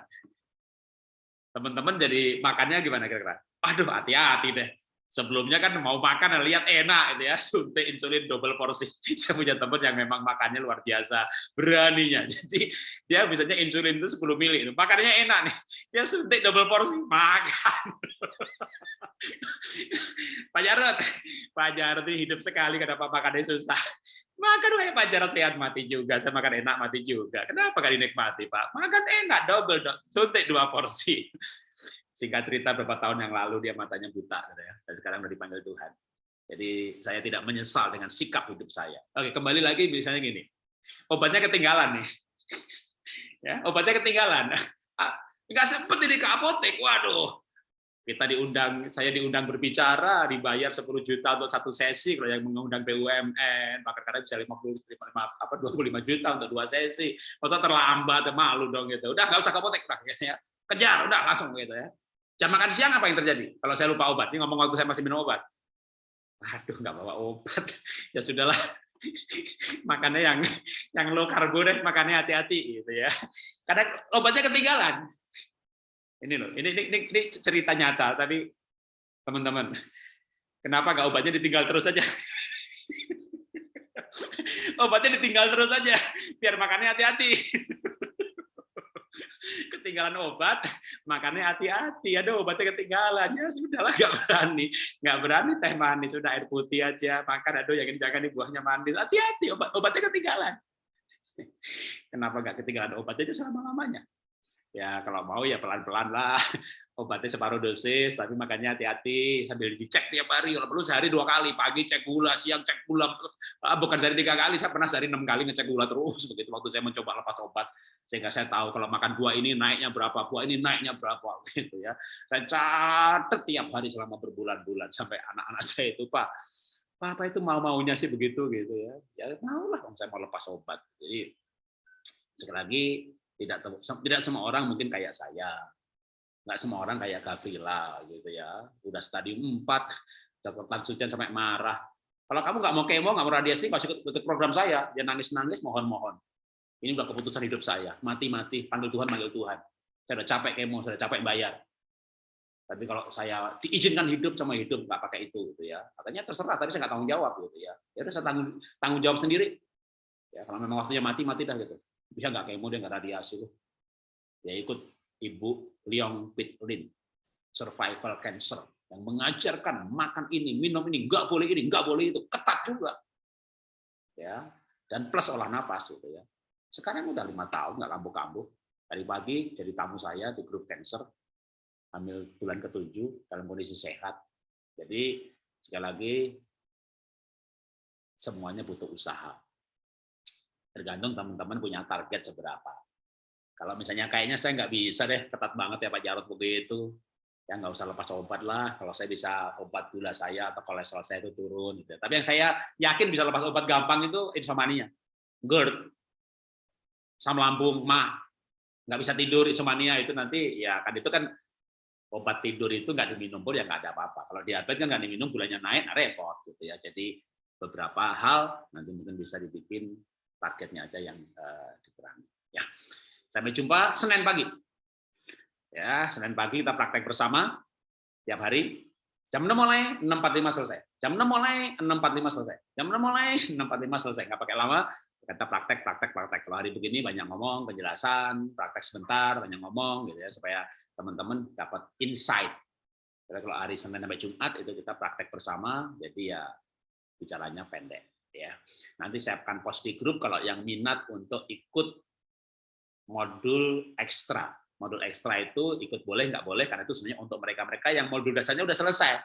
Teman-teman jadi makannya gimana kira-kira? Aduh, hati-hati deh sebelumnya kan mau makan lihat enak itu ya suntik insulin double porsi. Saya punya teman yang memang makannya luar biasa beraninya. Jadi dia misalnya insulin itu 10 mili makannya enak nih. Dia suntik double porsi makan. Pak Jarot Pak Jarot ini hidup sekali kenapa makannya susah? Makan kayak Pak Jarot sehat mati juga. Saya makan enak mati juga. Kenapa gak dinikmati Pak? Makan enak double suntik dua porsi singkat cerita beberapa tahun yang lalu dia matanya buta gitu ya. Dan sekarang udah dipanggil Tuhan. Jadi saya tidak menyesal dengan sikap hidup saya. Oke kembali lagi misalnya gini. Obatnya ketinggalan nih. Ya obatnya ketinggalan. Ah, nggak sempet ini ke apotek waduh. Kita diundang saya diundang berbicara dibayar 10 juta untuk satu sesi kalau yang mengundang BUMN bahkan kadang bisa 50 apa 25 juta untuk dua sesi. Atau terlambat malu dong gitu. Udah nggak usah ke apotek lah ya. Kejar udah langsung gitu ya Jam makan siang apa yang terjadi? Kalau saya lupa obat, ini ngomong waktu saya masih minum obat. Aduh, nggak bawa obat. Ya sudahlah, makannya yang yang low karbo deh, makannya hati-hati gitu ya. Karena obatnya ketinggalan. Ini loh, ini, ini, ini, ini cerita nyata, tapi teman-teman, kenapa nggak obatnya ditinggal terus saja? obatnya ditinggal terus saja, biar makannya hati-hati ketinggalan obat, makannya hati-hati. Ada obatnya ketinggalan, ya sudahlah nggak berani, nggak berani teh manis, sudah air putih aja makan. Aduh, yakin jangan di buahnya manis, hati-hati obat obatnya ketinggalan. Kenapa nggak ketinggalan obat aja selama lamanya? Ya kalau mau ya pelan-pelan lah. Obatnya separuh dosis, tapi makanya hati-hati sambil dicek tiap hari. Kalau perlu sehari dua kali, pagi cek gula, siang cek gula. Ah, bukan sehari tiga kali, saya pernah sehari enam kali ngecek gula terus. Begitu waktu saya mencoba lepas obat, sehingga saya tahu kalau makan buah ini naiknya berapa, buah ini naiknya berapa, gitu ya. Saya catat tiap hari selama berbulan-bulan sampai anak-anak saya itu Pak, apa itu mau maunya sih begitu gitu ya. Ya maulah, saya mau lepas obat. Jadi sekali lagi tidak tidak semua orang mungkin kayak saya nggak semua orang kayak Gavrila gitu ya udah stadium 4 dapat sucian sampai marah kalau kamu nggak mau kemo nggak mau radiasi nggak ikut, program saya dia nangis nangis mohon mohon ini udah keputusan hidup saya. Mati mati. Panggil Tuhan panggil Tuhan. Saya udah capek kemo sudah capek bayar. Tapi kalau saya diizinkan hidup sama hidup nggak pakai itu gitu ya. Katanya terserah tapi saya nggak tanggung jawab gitu ya. Ya udah saya tanggung tanggung jawab sendiri. Ya kalau memang waktunya mati mati dah gitu. Bisa nggak kemo dia nggak radiasi loh ya ikut Ibu Leong Pit Lin, survival cancer, yang mengajarkan makan ini, minum ini, nggak boleh ini, nggak boleh itu, ketat juga. ya. Dan plus olah nafas. gitu ya. Sekarang udah lima tahun, nggak kambuh-kambuh. Tadi pagi jadi tamu saya di grup cancer, hamil bulan ketujuh, dalam kondisi sehat. Jadi, sekali lagi, semuanya butuh usaha. Tergantung teman-teman punya target seberapa kalau misalnya kayaknya saya nggak bisa deh, ketat banget ya Pak Jarot begitu. Ya nggak usah lepas obat lah. Kalau saya bisa obat gula saya atau kolesterol saya itu turun. Gitu. Tapi yang saya yakin bisa lepas obat gampang itu insomnia, GERD, asam lambung, mah, nggak bisa tidur insomnia itu nanti ya kan itu kan obat tidur itu nggak diminum pun ya nggak ada apa-apa. Kalau diabetes kan nggak diminum gulanya naik, nah repot gitu ya. Jadi beberapa hal nanti mungkin bisa dibikin targetnya aja yang uh, dikurangi. Ya. Sampai jumpa Senin pagi. Ya, Senin pagi kita praktek bersama tiap hari. Jam 6 mulai, 6.45 selesai. Jam 6 mulai, 6.45 selesai. Jam 6 mulai, 6.45 selesai. Nggak pakai lama, kita praktek, praktek, praktek. Kalau hari begini banyak ngomong, penjelasan, praktek sebentar, banyak ngomong, gitu ya, supaya teman-teman dapat insight. Karena kalau hari Senin sampai Jumat itu kita praktek bersama, jadi ya bicaranya pendek. Ya, nanti saya akan post di grup kalau yang minat untuk ikut modul ekstra. Modul ekstra itu ikut boleh, nggak boleh, karena itu sebenarnya untuk mereka-mereka yang modul dasarnya udah selesai.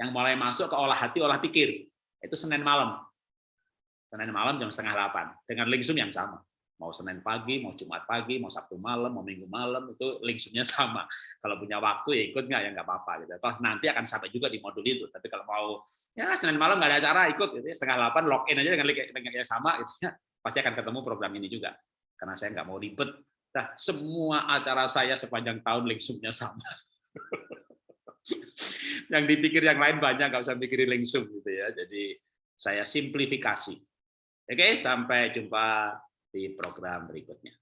Yang mulai masuk ke olah hati, olah pikir. Itu Senin malam. Senin malam jam setengah delapan. Dengan link Zoom yang sama. Mau Senin pagi, mau Jumat pagi, mau Sabtu malam, mau Minggu malam, itu link Zoom-nya sama. Kalau punya waktu ya ikut nggak, ya nggak apa-apa. Gitu. Toh nanti akan sampai juga di modul itu. Tapi kalau mau, ya Senin malam nggak ada acara, ikut. Gitu. Setengah delapan, login aja dengan link, link yang sama, gitu ya. pasti akan ketemu program ini juga karena saya nggak mau ribet. Nah, semua acara saya sepanjang tahun lingsumnya sama. yang dipikir yang lain banyak, nggak usah pikirin lingsum gitu ya. Jadi saya simplifikasi. Oke, sampai jumpa di program berikutnya.